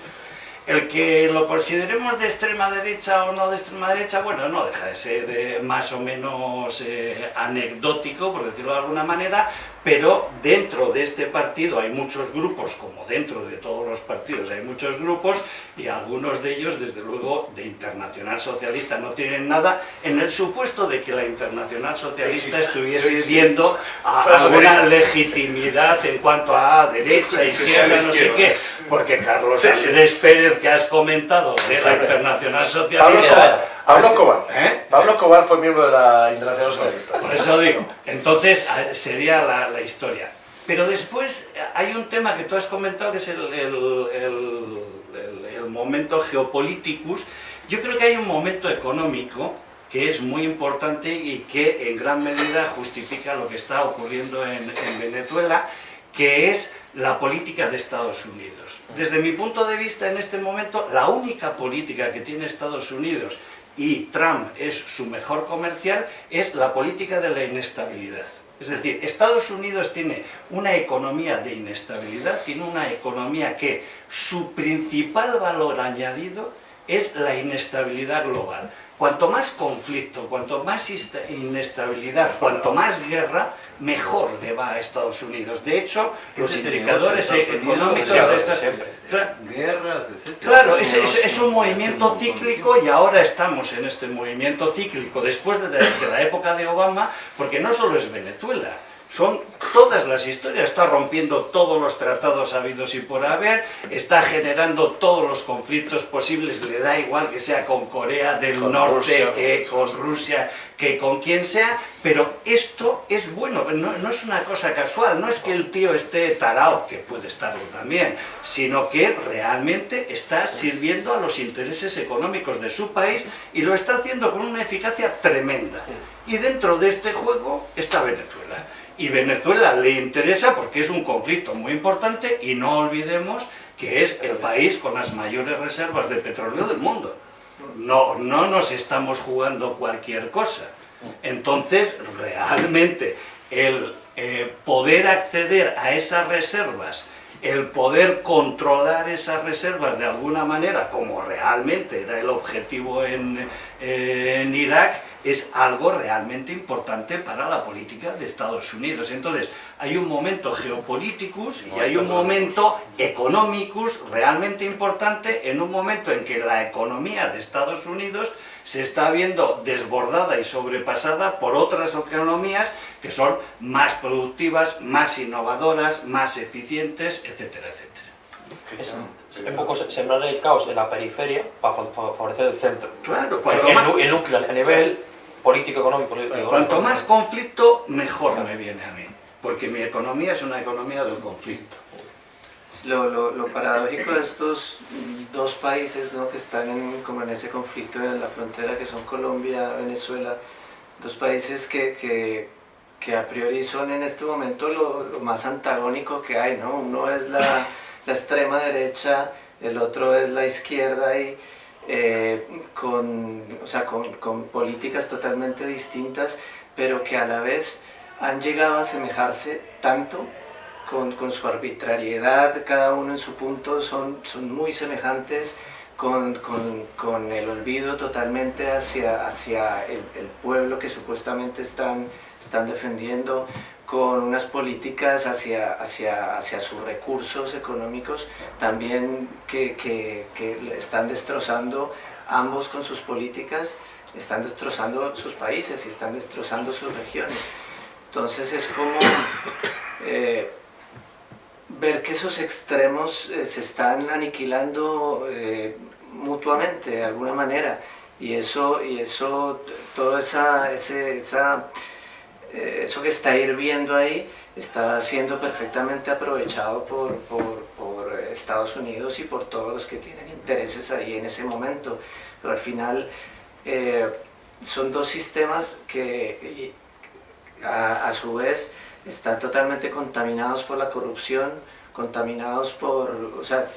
El que lo consideremos de extrema derecha o no de extrema derecha, bueno, no deja de ser eh, más o menos eh, anecdótico, por decirlo de alguna manera, pero dentro de este partido hay muchos grupos, como dentro de todos los partidos hay muchos grupos, y algunos de ellos, desde luego, de Internacional Socialista no tienen nada, en el supuesto de que la Internacional Socialista estuviese viendo a- alguna legitimidad en cuanto a derecha, izquierda, no sé qué, porque Carlos. Andrés Pérez, que has comentado, de la. Internacional Socialista. Pablo Escobar. ¿eh? Pablo fue miembro de la Internacional Socialista. Por eso digo, entonces sería la, la historia. Pero después hay un tema que tú has comentado que es el, el- el- el- el momento geopolíticus. Yo creo que hay un momento económico que es muy importante y que en gran medida justifica lo que está ocurriendo en, en Venezuela, que es la política de Estados Unidos. Desde mi punto de vista, en este momento, la única política que tiene Estados Unidos y Trump es su mejor comercial es la política de la inestabilidad. Es decir, Estados Unidos tiene una economía de inestabilidad, tiene una economía que su principal valor añadido es la inestabilidad global. Cuanto más conflicto, cuanto más inestabilidad, cuanto más guerra, mejor le va a Estados Unidos. De hecho, los indicadores negocio de Estados económicos Unidos, de estas... Claro, Guerras, etc. Claro, es, es- es un movimiento cíclico y ahora estamos en este movimiento cíclico después de, de la época de Obama, porque no solo es Venezuela. Son todas las historias, está rompiendo todos los tratados habidos y por haber, está generando todos los conflictos posibles, le da igual que sea con Corea del Con Norte, Rusia, que con con Rusia, que con quien sea, pero esto es bueno, no, no es una cosa casual, no es que el tío esté tarao, que puede estarlo también, sino que realmente está sirviendo a los intereses económicos de su país y lo está haciendo con una eficacia tremenda. Y dentro de este juego está Venezuela. Y Venezuela le interesa porque es un conflicto muy importante y no olvidemos que es el país con las mayores reservas de petróleo del mundo. No, no nos estamos jugando cualquier cosa. Entonces, realmente, el eh, poder acceder a esas reservas, el poder controlar esas reservas de alguna manera, como realmente era el objetivo en, Irak, es algo realmente importante para la política de Estados Unidos. Entonces, hay un momento geopolíticus y hay un momento económicus realmente importante en un momento en que la economía de Estados Unidos se está viendo desbordada y sobrepasada por otras economías que son más productivas, más innovadoras, más eficientes, etcétera, etcétera. Es un poco se- sembrar el caos en la periferia para fa- fa- favorecer el centro. Claro, El, cuanto el más, el núcleo a nivel político, económico, político, cuanto económico. más conflicto, mejor me viene a mí. Porque mi economía es una economía del conflicto. Lo, lo, paradójico de estos dos países ¿no? que están en, como en ese conflicto en la frontera, que son Colombia, Venezuela, dos países que, que, a priori son en este momento lo, lo más antagónico que hay, ¿no? Uno es la, la extrema derecha, el otro es la izquierda y eh, con, o sea, con, con políticas totalmente distintas, pero que a la vez han llegado a asemejarse tanto con, su arbitrariedad, cada uno en su punto, son, son muy semejantes con, con, con el olvido totalmente hacia, hacia el, pueblo que supuestamente están, están defendiendo, con unas políticas hacia, hacia, hacia sus recursos económicos también que, que, están destrozando ambos con sus políticas, están destrozando sus países y están destrozando sus regiones. Entonces es como eh, ver que esos extremos eh, se están aniquilando eh, mutuamente de alguna manera y eso, y eso todo esa, ese, esa, eh, eso que está hirviendo ahí está siendo perfectamente aprovechado por, por, por Estados Unidos y por todos los que tienen intereses ahí en ese momento. Pero al final eh, son dos sistemas que a, a su vez están totalmente contaminados por la corrupción, contaminados por, o sea,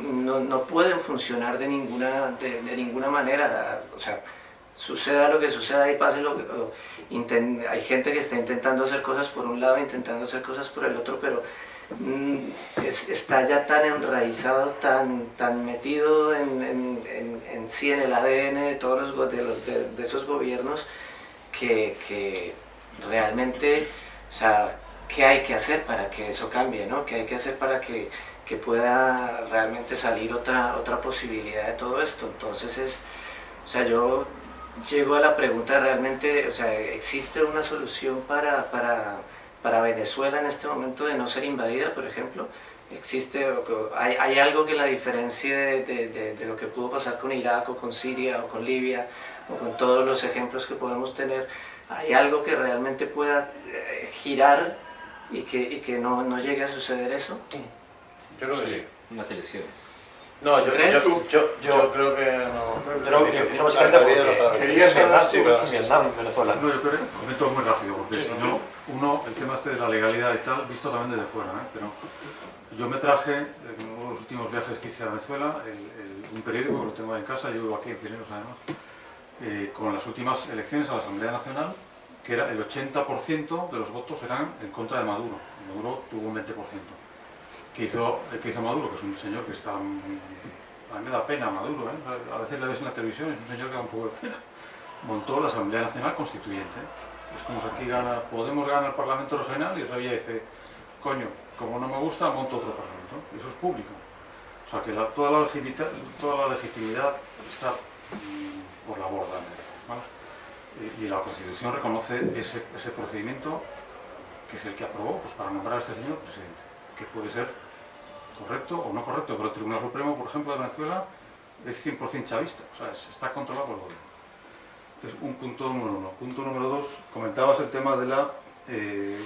no, no pueden funcionar de ninguna, de, ninguna manera, o sea, suceda lo que suceda y pase lo que... hay gente que está intentando hacer cosas por un lado, intentando hacer cosas por el otro, pero mm, es- está ya tan enraizado, tan, tan metido en, en, sí, en el ADN de todos los, de, los- de- esos gobiernos, que realmente, o sea, ¿qué hay que hacer para que eso cambie? ¿no? ¿Qué hay que hacer para que, que pueda realmente salir otra, otra posibilidad de todo esto? Entonces es, o sea, yo llego a la pregunta realmente, o sea, ¿existe una solución para, para, para Venezuela en este momento de no ser invadida, por ejemplo? ¿Existe, hay, hay algo que la diferencie de, de- de- de lo que pudo pasar con Irak o con Siria o con Libia o con todos los ejemplos que podemos tener? ¿Hay algo que realmente pueda eh, girar y que, y que no, no llegue a suceder eso? Yo creo que sí. Una selección. No, yo, ¿Crees? yo, yo, yo creo que no. Creo que vez. quería saber, sí, pero- Vietnam, Venezuela. No, yo creo, comento muy rápido, porque Sí, si sí, no, uno, el tema este de la legalidad y tal, visto también desde fuera, ¿eh? pero yo me traje, en uno de los últimos viajes que hice a Venezuela, el- el- un periódico que lo tengo en casa, yo vivo aquí en Cineros además, eh, con las últimas elecciones a la Asamblea Nacional, que era el 80% de los votos eran en contra de Maduro, Maduro tuvo un 20%. ¿Qué hizo, ¿Qué hizo Maduro? Que es un señor que está... A mí me da pena Maduro, ¿eh? a veces le ves en la televisión, es un señor que da un poco de pena montó la Asamblea Nacional Constituyente. Es como si aquí gana, Podemos ganar el Parlamento Regional y Revilla dice, coño, como no me gusta, monto otro Parlamento. Eso es público. O sea que toda la legitimidad está por la borda. Y, la Constitución reconoce ese, procedimiento que es el que aprobó pues, para nombrar a este señor presidente, que puede ser correcto o no correcto, pero el Tribunal Supremo, por ejemplo, de Venezuela es 100% chavista, o sea, es- está controlado por el gobierno. Es un punto número uno. Punto número dos, comentabas el tema de la, eh,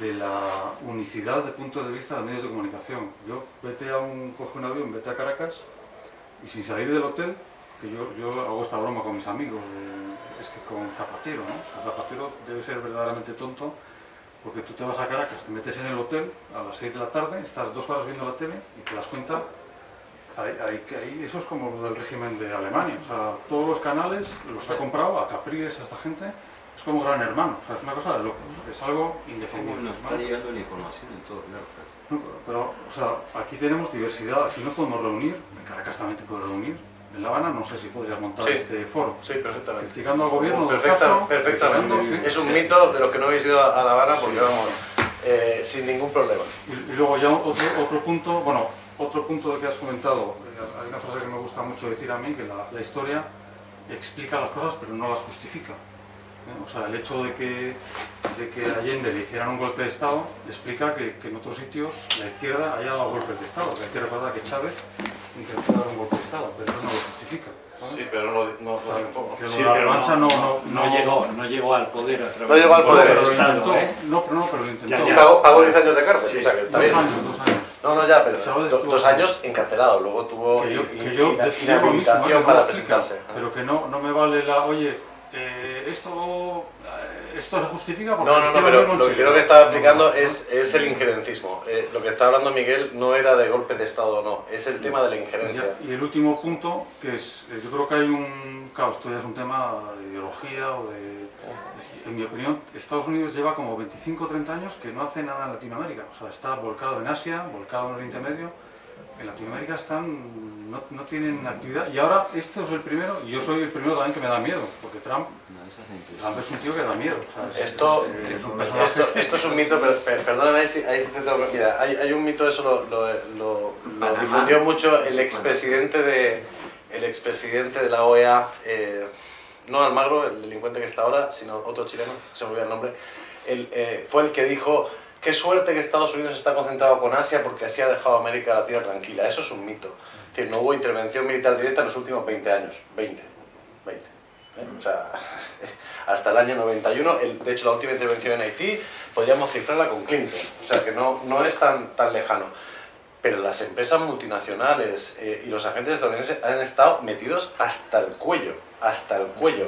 de la unicidad de puntos de vista de medios de comunicación. Yo, vete a un, coge un avión, vete a Caracas y sin salir del hotel, que yo, yo hago esta broma con mis amigos, de- es que con Zapatero, ¿no? O sea, Zapatero debe ser verdaderamente tonto porque tú te vas a Caracas, te metes en el hotel a las 6 de la tarde, estás dos horas viendo la tele y te das cuenta, ahí, ahí- eso es como lo del régimen de Alemania, o sea, todos los canales los ha comprado a Capriles, a esta gente, es como gran hermano, o sea, es una cosa de locos, es algo indefendible. nos está llegando la información en todos lados. No, pero, o sea, aquí tenemos diversidad, aquí no podemos reunir, en Caracas también te puedes reunir, en La Habana no sé si podrías montar Sí. este foro. Sí, perfectamente. Criticando al gobierno Perfecta- caso, perfectamente. sí. Es un mito de los que no habéis ido a La Habana porque vamos, eh, sin ningún problema. Y, y luego ya otro, otro punto, bueno, otro punto de que has comentado, eh, hay una frase que me gusta mucho decir a mí, que la, la historia explica las cosas pero no las justifica. O sea, el hecho de que, de que Allende le hicieran un golpe de Estado explica que, que en otros sitios la izquierda haya dado golpes de Estado. Que hay que recordar que Chávez intentó dar un golpe de Estado, pero eso no lo justifica. ¿vale? Sí, pero no lo, no, O sea, que Sí, la pero revancha no, no, no, no, no llegó, no llegó al poder a través No llegó al poder, pero Estado, intentó. ¿eh? No, pero no, pero lo intentó. Ya, Y ya. pagó, pagó 10 años de cárcel, Sí, o sea que Dos bien. años, dos años. No, no, ya, pero Chávez do- estuvo- dos años encarcelado, luego tuvo que yo, que inhabilitación para presentarse. Pero que no, no me vale la, oye, eh, esto, eh, esto se justifica porque No, no, no, pero lo que creo que estaba explicando es, es el injerencismo. Eh, lo que está hablando Miguel no era de golpe de Estado o no, es el tema de la injerencia. Y el último punto, que es, eh, yo creo que hay un, claro, esto ya es un tema de ideología o de, en mi opinión, Estados Unidos lleva como 25 o 30 años que no hace nada en Latinoamérica, o sea, está volcado en Asia, volcado en Oriente Medio, en Latinoamérica están, no, no tienen actividad, y ahora este es el primero, y yo soy el primero también que me da miedo, porque Trump, No, esa gente. Trump es un tío que da miedo, Esto, es, es un personaje esto, esto es un mito, pero, perdóname, ahí sí te tengo que- Mira, hay, hay un mito, eso lo, lo, lo- lo Panamá. difundió mucho el expresidente de, el expresidente de la OEA, eh, no Almagro, el delincuente que está ahora, sino otro chileno, se me olvida el nombre, él, eh, fue el que dijo, qué suerte que Estados Unidos está concentrado con Asia porque así ha dejado América Latina tranquila. Eso es un mito. No hubo intervención militar directa en los últimos 20 años. 20. 20. ¿eh? O sea, <laughs> hasta el año 91, el- de hecho la última intervención en Haití podríamos cifrarla con Clinton, o sea que no, no es tan, tan lejano. Pero las empresas multinacionales eh, y los agentes estadounidenses han estado metidos hasta el cuello, hasta el cuello.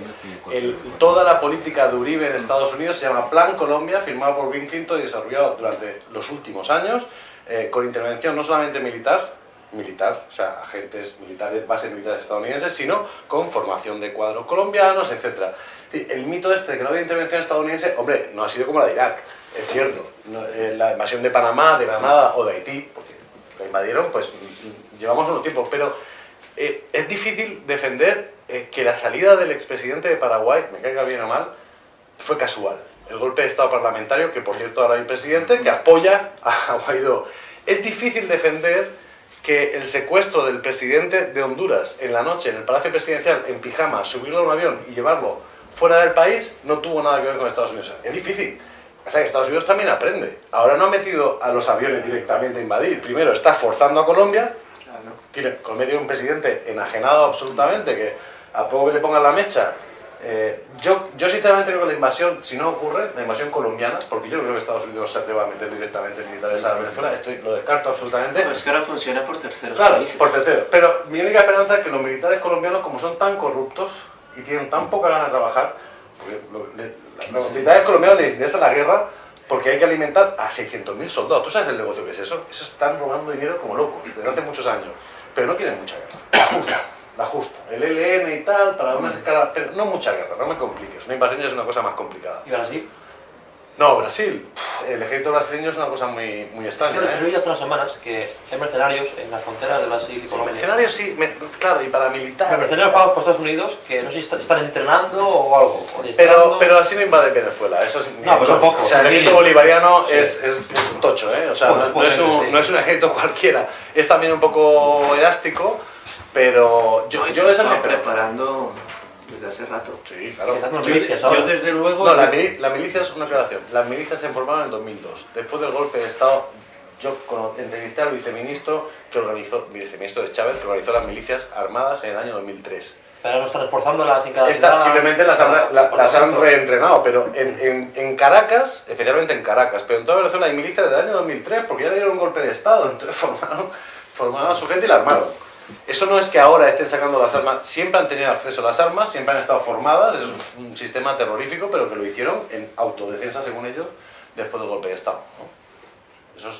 El- toda la política de Uribe en Estados Unidos se llama Plan Colombia, firmado por Bill Clinton y desarrollado durante los últimos años, eh, con intervención no solamente militar, militar, o sea, agentes militares, bases militares estadounidenses, sino con formación de cuadros colombianos, etc. El mito este de que no había intervención estadounidense, hombre, no ha sido como la de Irak, es cierto. No, eh, la invasión de Panamá, de Granada o de Haití, la invadieron, pues llevamos unos tiempos, pero eh, es difícil defender eh, que la salida del expresidente de Paraguay, me caiga bien o mal, fue casual. El golpe de Estado parlamentario, que por cierto ahora hay presidente, que apoya a Guaidó. Es difícil defender que el secuestro del presidente de Honduras en la noche en el Palacio Presidencial en pijama, subirlo a un avión y llevarlo fuera del país no tuvo nada que ver con Estados Unidos. Es difícil. O sea que Estados Unidos también aprende. Ahora no ha metido a los aviones directamente a invadir. Primero está forzando a Colombia. Tiene, Colombia tiene un presidente enajenado absolutamente que a poco que le pongan la mecha. eh, yo, yo sinceramente creo que la invasión, si no ocurre, la invasión colombiana, porque yo no creo que Estados Unidos se atreva a meter directamente militares a Venezuela, estoy, lo descarto absolutamente. Pues que ahora funciona por terceros Claro, países. por tercero. Pero mi única esperanza es que los militares colombianos, como son tan corruptos y tienen tan poca gana de trabajar, porque lo- le- los militares colombianos les interesa la guerra porque hay que alimentar a 600.000 soldados. ¿Tú sabes el negocio que es eso? Eso están robando dinero como locos desde hace muchos años. Pero no quieren mucha guerra. La justa. La justa. El ELN y tal, para una escala. Pero no mucha guerra, no me compliques. Una invasión ya es una cosa más complicada. ¿Y Brasil? No, Brasil. El ejército brasileño es una cosa muy, muy extraña. Yo ¿eh? he oído hace unas semanas que hay mercenarios en las fronteras de Brasil y Sí, Colombia. mercenarios sí, me- claro, y paramilitares. Mercenarios pagados por Estados Unidos que no sé si est- están entrenando o algo. o Pero, pero así no invade Venezuela, eso es... No, pues son pocos, O sea, el ejército bolivariano Sí. es, es, es un tocho, ¿eh? O sea, no, no es un, no es un ejército <laughs> cualquiera. Es también un poco elástico, pero yo, No, yo se está preparando desde hace rato. Sí, claro. Yo, milicias yo ahora. desde luego... No, la, mili- la milicia es una aclaración. Las milicias se formaron en 2002. Después del golpe de Estado, yo entrevisté al viceministro que organizó, viceministro de Chávez, que organizó las milicias armadas en el año 2003. Pero no están reforzándolas en cada Esta, ciudad, simplemente las han, cada la- las han reentrenado, pero en, en- en Caracas, especialmente en Caracas, pero en toda Venezuela hay milicias desde el año 2003, porque ya le dieron un golpe de Estado, <laughs> entonces formaron, formaron a su gente y la armaron. Eso no es que ahora estén sacando las armas, siempre han tenido acceso a las armas, siempre han estado formadas, es un sistema terrorífico, pero que lo hicieron en autodefensa, según ellos, después del golpe de Estado. Eso es.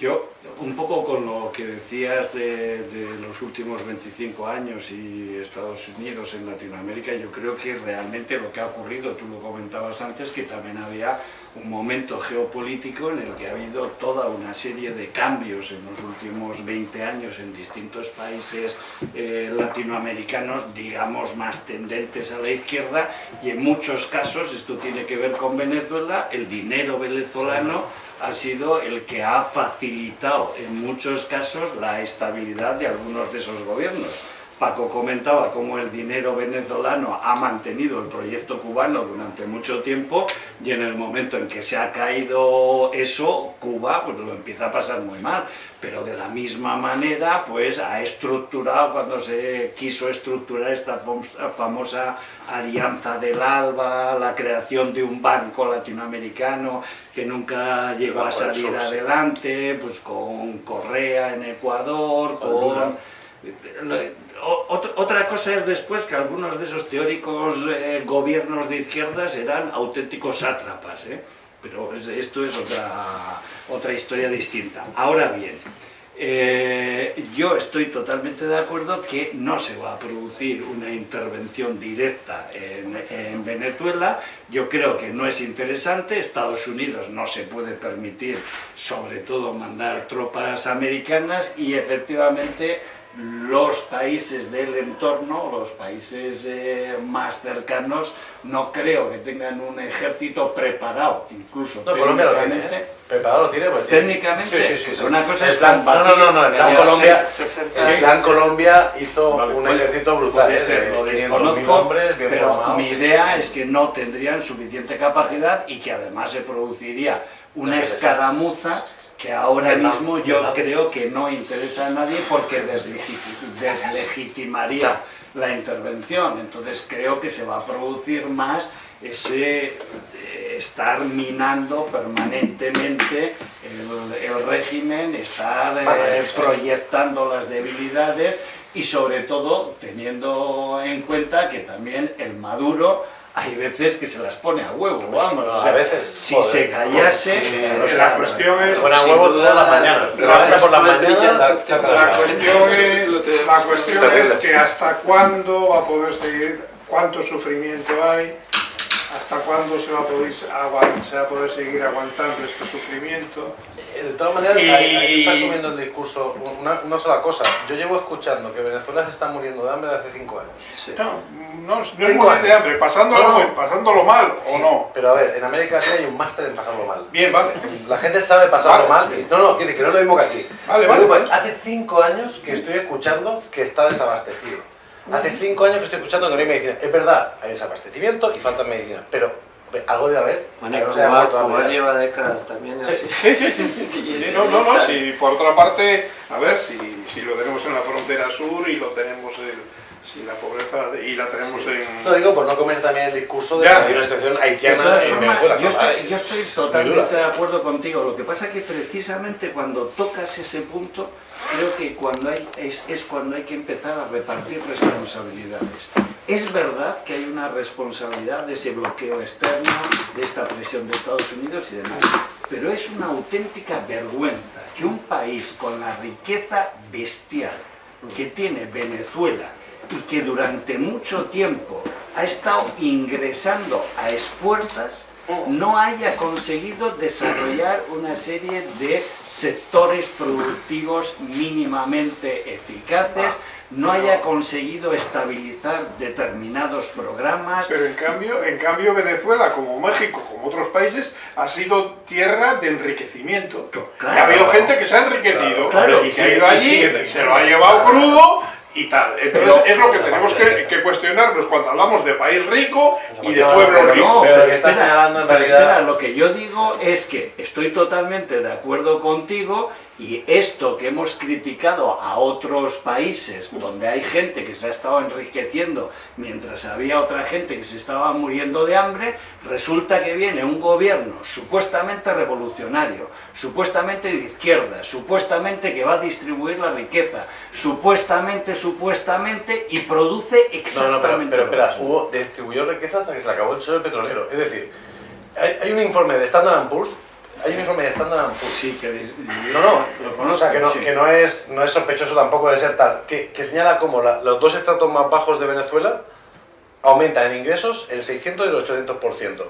Yo, un poco con lo que decías de, de los últimos 25 años y Estados Unidos en Latinoamérica, yo creo que realmente lo que ha ocurrido, tú lo comentabas antes, que también había un momento geopolítico en el que ha habido toda una serie de cambios en los últimos 20 años en distintos países eh, latinoamericanos, digamos, más tendentes a la izquierda, y en muchos casos, esto tiene que ver con Venezuela, el dinero venezolano ha sido el que ha facilitado en muchos casos la estabilidad de algunos de esos gobiernos. Paco comentaba cómo el dinero venezolano ha mantenido el proyecto cubano durante mucho tiempo y en el momento en que se ha caído eso, Cuba pues lo empieza a pasar muy mal. Pero de la misma manera, pues ha estructurado, cuando se quiso estructurar esta fam- famosa alianza del ALBA, la creación de un banco latinoamericano que nunca llegó a salir adelante, pues con Correa en Ecuador, Con Otra cosa es después que algunos de esos teóricos eh, gobiernos de izquierdas eran auténticos sátrapas, ¿eh? pero es- esto es otra, otra historia distinta. Ahora bien, eh, yo estoy totalmente de acuerdo que no se va a producir una intervención directa en, en Venezuela. Yo creo que no es interesante. Estados Unidos no se puede permitir, sobre todo, mandar tropas americanas y efectivamente los países del entorno, los países eh, más cercanos, no creo que tengan un ejército preparado, incluso No, Colombia lo tiene, técnicamente. ¿eh? Preparado lo tiene, pues Técnicamente, Sí, sí, sí. una cosa El es no, no, no, no, el plan Colombia, el plan hizo Vale, un puede- ejército brutal, puede ¿eh? ser, lo 500.000 desconozco, hombres, bien pero formados, mi idea es que no tendrían suficiente capacidad y que además se produciría una escaramuza. Que ahora mismo yo creo que no interesa a nadie porque deslegiti- deslegitimaría Claro. la intervención. Entonces creo que se va a producir más ese eh, estar minando permanentemente el, el régimen, estar eh, proyectando las debilidades y sobre todo teniendo en cuenta que también el Maduro hay veces que se las pone a huevo, vamos, o sea, a veces. si joder. se callase, Eh, la cuestión es... Pone a huevo todas las mañanas. Es- por las mañanas. La cuestión es, la cuestión es que hasta cuándo va a poder seguir, cuánto sufrimiento hay, hasta cuándo se va a poder, se va a poder seguir aguantando este sufrimiento. Eh, De todas maneras, Y- ahí, ahí está comiendo el discurso una, una sola cosa. Yo llevo escuchando que Venezuela se está muriendo de hambre desde hace cinco años. Sí. No, no, es- no es Cinco morir de hambre, pasándolo, No, no. pasándolo mal Sí, o no. Pero a ver, en América Latina hay un máster en pasarlo mal. Bien, vale. La gente sabe pasarlo Vale, mal. sí. y- no, no, quiere decir que no es lo mismo que aquí. Vale, Yo vale, digo, vale. Hace cinco años que estoy escuchando que está desabastecido. Hace cinco años que estoy escuchando que no hay medicina. Es verdad, hay desabastecimiento y falta medicina. Pero hombre, algo debe haber. Bueno, que no se Cuba, Cuba lleva décadas también así. Sí, sí, sí. <laughs> Sí, No, no, no, si por otra parte, a ver, si, si lo tenemos en la frontera sur y lo tenemos en, si la pobreza y la tenemos en... No digo por no comerse también el discurso de Ya. que hay una situación haitiana en Venezuela. yo, estoy, yo estoy es totalmente dura. de acuerdo contigo. Lo que pasa es que precisamente cuando tocas ese punto, creo que cuando hay, es, es cuando hay que empezar a repartir responsabilidades. Es verdad que hay una responsabilidad de ese bloqueo externo, de esta presión de Estados Unidos y demás, pero es una auténtica vergüenza que un país con la riqueza bestial que tiene Venezuela y que durante mucho tiempo ha estado ingresando a expuertas, no haya conseguido desarrollar una serie de sectores productivos mínimamente eficaces, no haya conseguido estabilizar determinados programas. Pero en cambio, en cambio Venezuela, como México, como otros países, ha sido tierra de enriquecimiento. Claro. y ha habido gente que se ha enriquecido Claro, y se ha ido allí y se lo ha llevado crudo y tal. Entonces Pero- es lo que tenemos que, cuestionarnos cuando hablamos de país rico y de Pero pueblo no, rico. pero pero lo que estás espera, señalando en pero realidad- espera, lo que yo digo es que estoy totalmente de acuerdo contigo y esto que hemos criticado a otros países donde hay gente que se ha estado enriqueciendo mientras había otra gente que se estaba muriendo de hambre, resulta que viene un gobierno supuestamente revolucionario, supuestamente de izquierda, supuestamente que va a distribuir la riqueza, supuestamente, supuestamente, y produce No, no, pero, exactamente espera, hubo, distribuyó riqueza hasta que se le acabó el suelo petrolero. Es decir, hay, hay un informe de Standard Poor's, hay un informe de Standard Poor's Sí, que No, o conozco, sea, que no, sí. que no, es, no es sospechoso tampoco de ser tal, que, que señala como la- los dos estratos más bajos de Venezuela aumentan en ingresos el 600 y el 800%.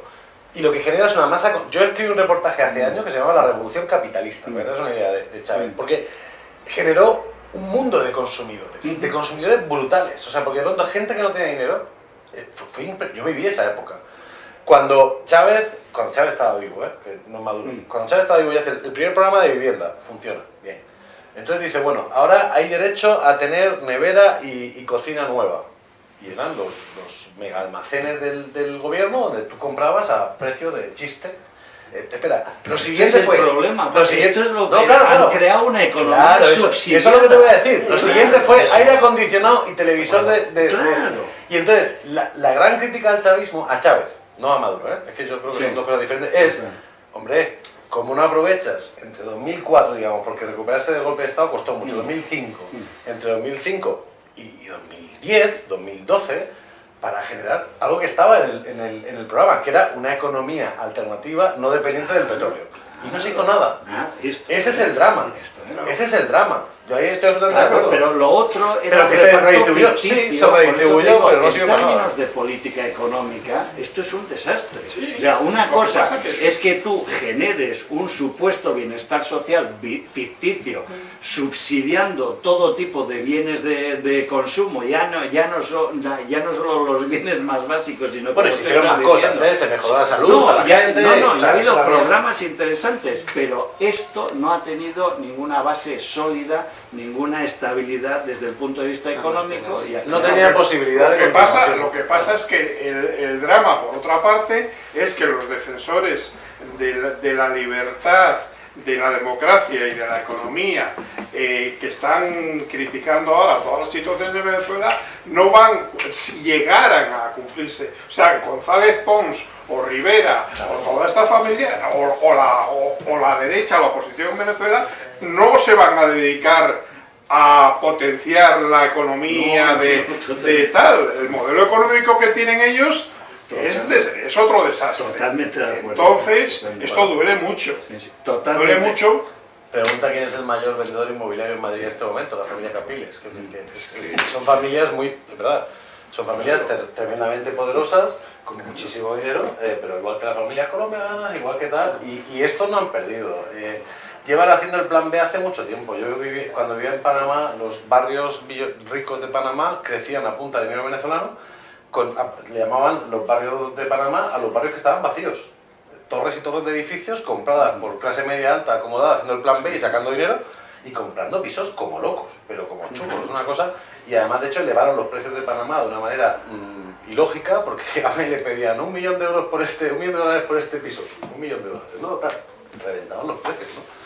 Y lo que genera es una masa... Yo escribí un reportaje hace años que se llamaba La Revolución Capitalista, para que hagas una idea de, de Chávez, Mm. porque generó un mundo de consumidores, Ujú. de consumidores brutales. O sea, porque de pronto gente que no tenía dinero, eh, fue- yo viví esa época. Cuando Chávez, cuando Chávez estaba vivo, ¿eh? que no es maduro, Mm. cuando Chávez estaba vivo y hace el, el primer programa de vivienda, funciona, bien. Entonces dice, bueno, ahora hay derecho a tener nevera y, y cocina nueva. Y eran los, los mega almacenes del, del gobierno donde tú comprabas a precio de chiste. Eh, espera, lo Este siguiente es el fue... problema, lo siguiente- esto es lo No, que claro, han claro. creado una economía Claro, eso, eso es lo que te voy a decir. Lo siguiente fue aire acondicionado y televisor de, de- de- Claro. Y entonces, la, la gran crítica al chavismo, a Chávez, no a Maduro, ¿eh? es que yo creo que Sí. son dos cosas diferentes, es, Sí. hombre, como no aprovechas entre 2004, digamos, porque recuperarse del golpe de Estado costó mucho, Mm. 2005, entre 2005 y, y 2010, 2012, para generar algo que estaba en el, en, el, en el programa, que era una economía alternativa no dependiente del petróleo. Y no se hizo nada. Ah, Ese es el drama. Era- Ese es el drama. Yo ahí estoy absolutamente de Claro, acuerdo. pero lo otro era Pero que se redistribuyó, sí, se redistribuyó, pero no en sirvió para nada. términos de política económica, esto es un desastre. Sí, o sea, una cosa que- es que tú generes un supuesto bienestar social vi- ficticio, subsidiando todo tipo de bienes de, de consumo, ya no, ya, no son, ya no solo los bienes más básicos, sino Bueno, se hicieron más cosas. ¿eh? Se mejoró la salud No, para la ya, gente. no, no, ya ha habido programas interesantes, pero esto no ha tenido ninguna base sólida, ninguna estabilidad desde el punto de vista económico. Y No tenía posibilidad Lo de que, pasa, continuación. lo que pasa es que el, el drama, por otra parte, es que los defensores de la, de la libertad, de la democracia y de la economía eh, que están criticando ahora todas las situaciones de Venezuela no van, si llegaran a cumplirse. O sea, González Pons o Rivera o toda esta familia o, o la, o- o la derecha, la oposición en Venezuela, no se van a dedicar a potenciar la economía No, de, no, de tal. El modelo económico que tienen ellos es, des- es otro desastre. Totalmente de acuerdo. Entonces, Totalmente. esto duele mucho. Sí, sí, Totalmente. Duele mucho. Pregunta quién es el mayor vendedor inmobiliario en Madrid en este momento, la familia Capriles. que que es- son familias muy, de verdad, son familias ter- tremendamente poderosas, con muchísimo dinero, eh, pero igual que las familias colombianas, igual que tal, y, y estos no han perdido. Eh, llevan haciendo el plan B hace mucho tiempo. Yo viví, cuando vivía en Panamá, los barrios ricos de Panamá crecían a punta de dinero venezolano, con, a- le llamaban los barrios de Panamá a los barrios que estaban vacíos torres y torres de edificios compradas por clase media alta acomodada haciendo el plan B y sacando dinero y comprando pisos como locos, pero como churros, es una cosa. Y además, de hecho, elevaron los precios de Panamá de una manera mm, ilógica porque <laughs> llegaban y le pedían un millón de euros por este, un millón de dólares por este piso, un millón de dólares, ¿no? Tal, reventaban los precios, ¿no?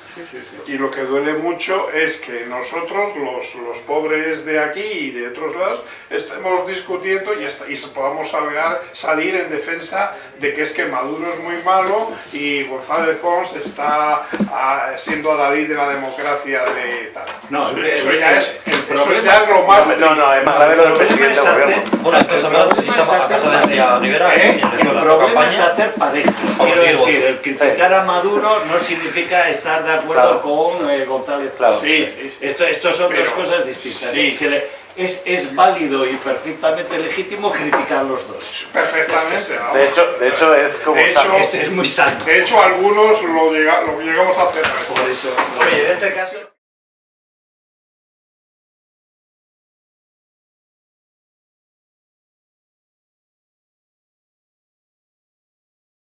Y lo que duele mucho es que nosotros, los, los pobres de aquí y de otros lados, estemos discutiendo y, est- y podamos salgar- salir en defensa de que es que Maduro es muy malo y González Pons está ah, siendo adalid de la democracia de tal. No, eso, eso ya es, el eso problema- es ya lo más No, no, es más grave lo del El problema presidente es del hacer- gobierno. Bueno, entonces hablando El si problema es a hacer casa de a Rivera ¿Eh? en Venezuela, El la problema es campaña, hacer parejas. Por Quiero decir el criticar a Maduro no significa estar de acuerdo Claro. con eh, González Claro. Pons. Sí, sí, sí. Esto, esto son Pero- dos cosas distintas. sí. Se le- es, es válido y perfectamente legítimo criticar los dos. Perfectamente. ¿no? De hecho, de hecho es como... De hecho- Es, es muy sano. De hecho, algunos lo, llega- lo llegamos a hacer. Por eso. Oye, en este caso...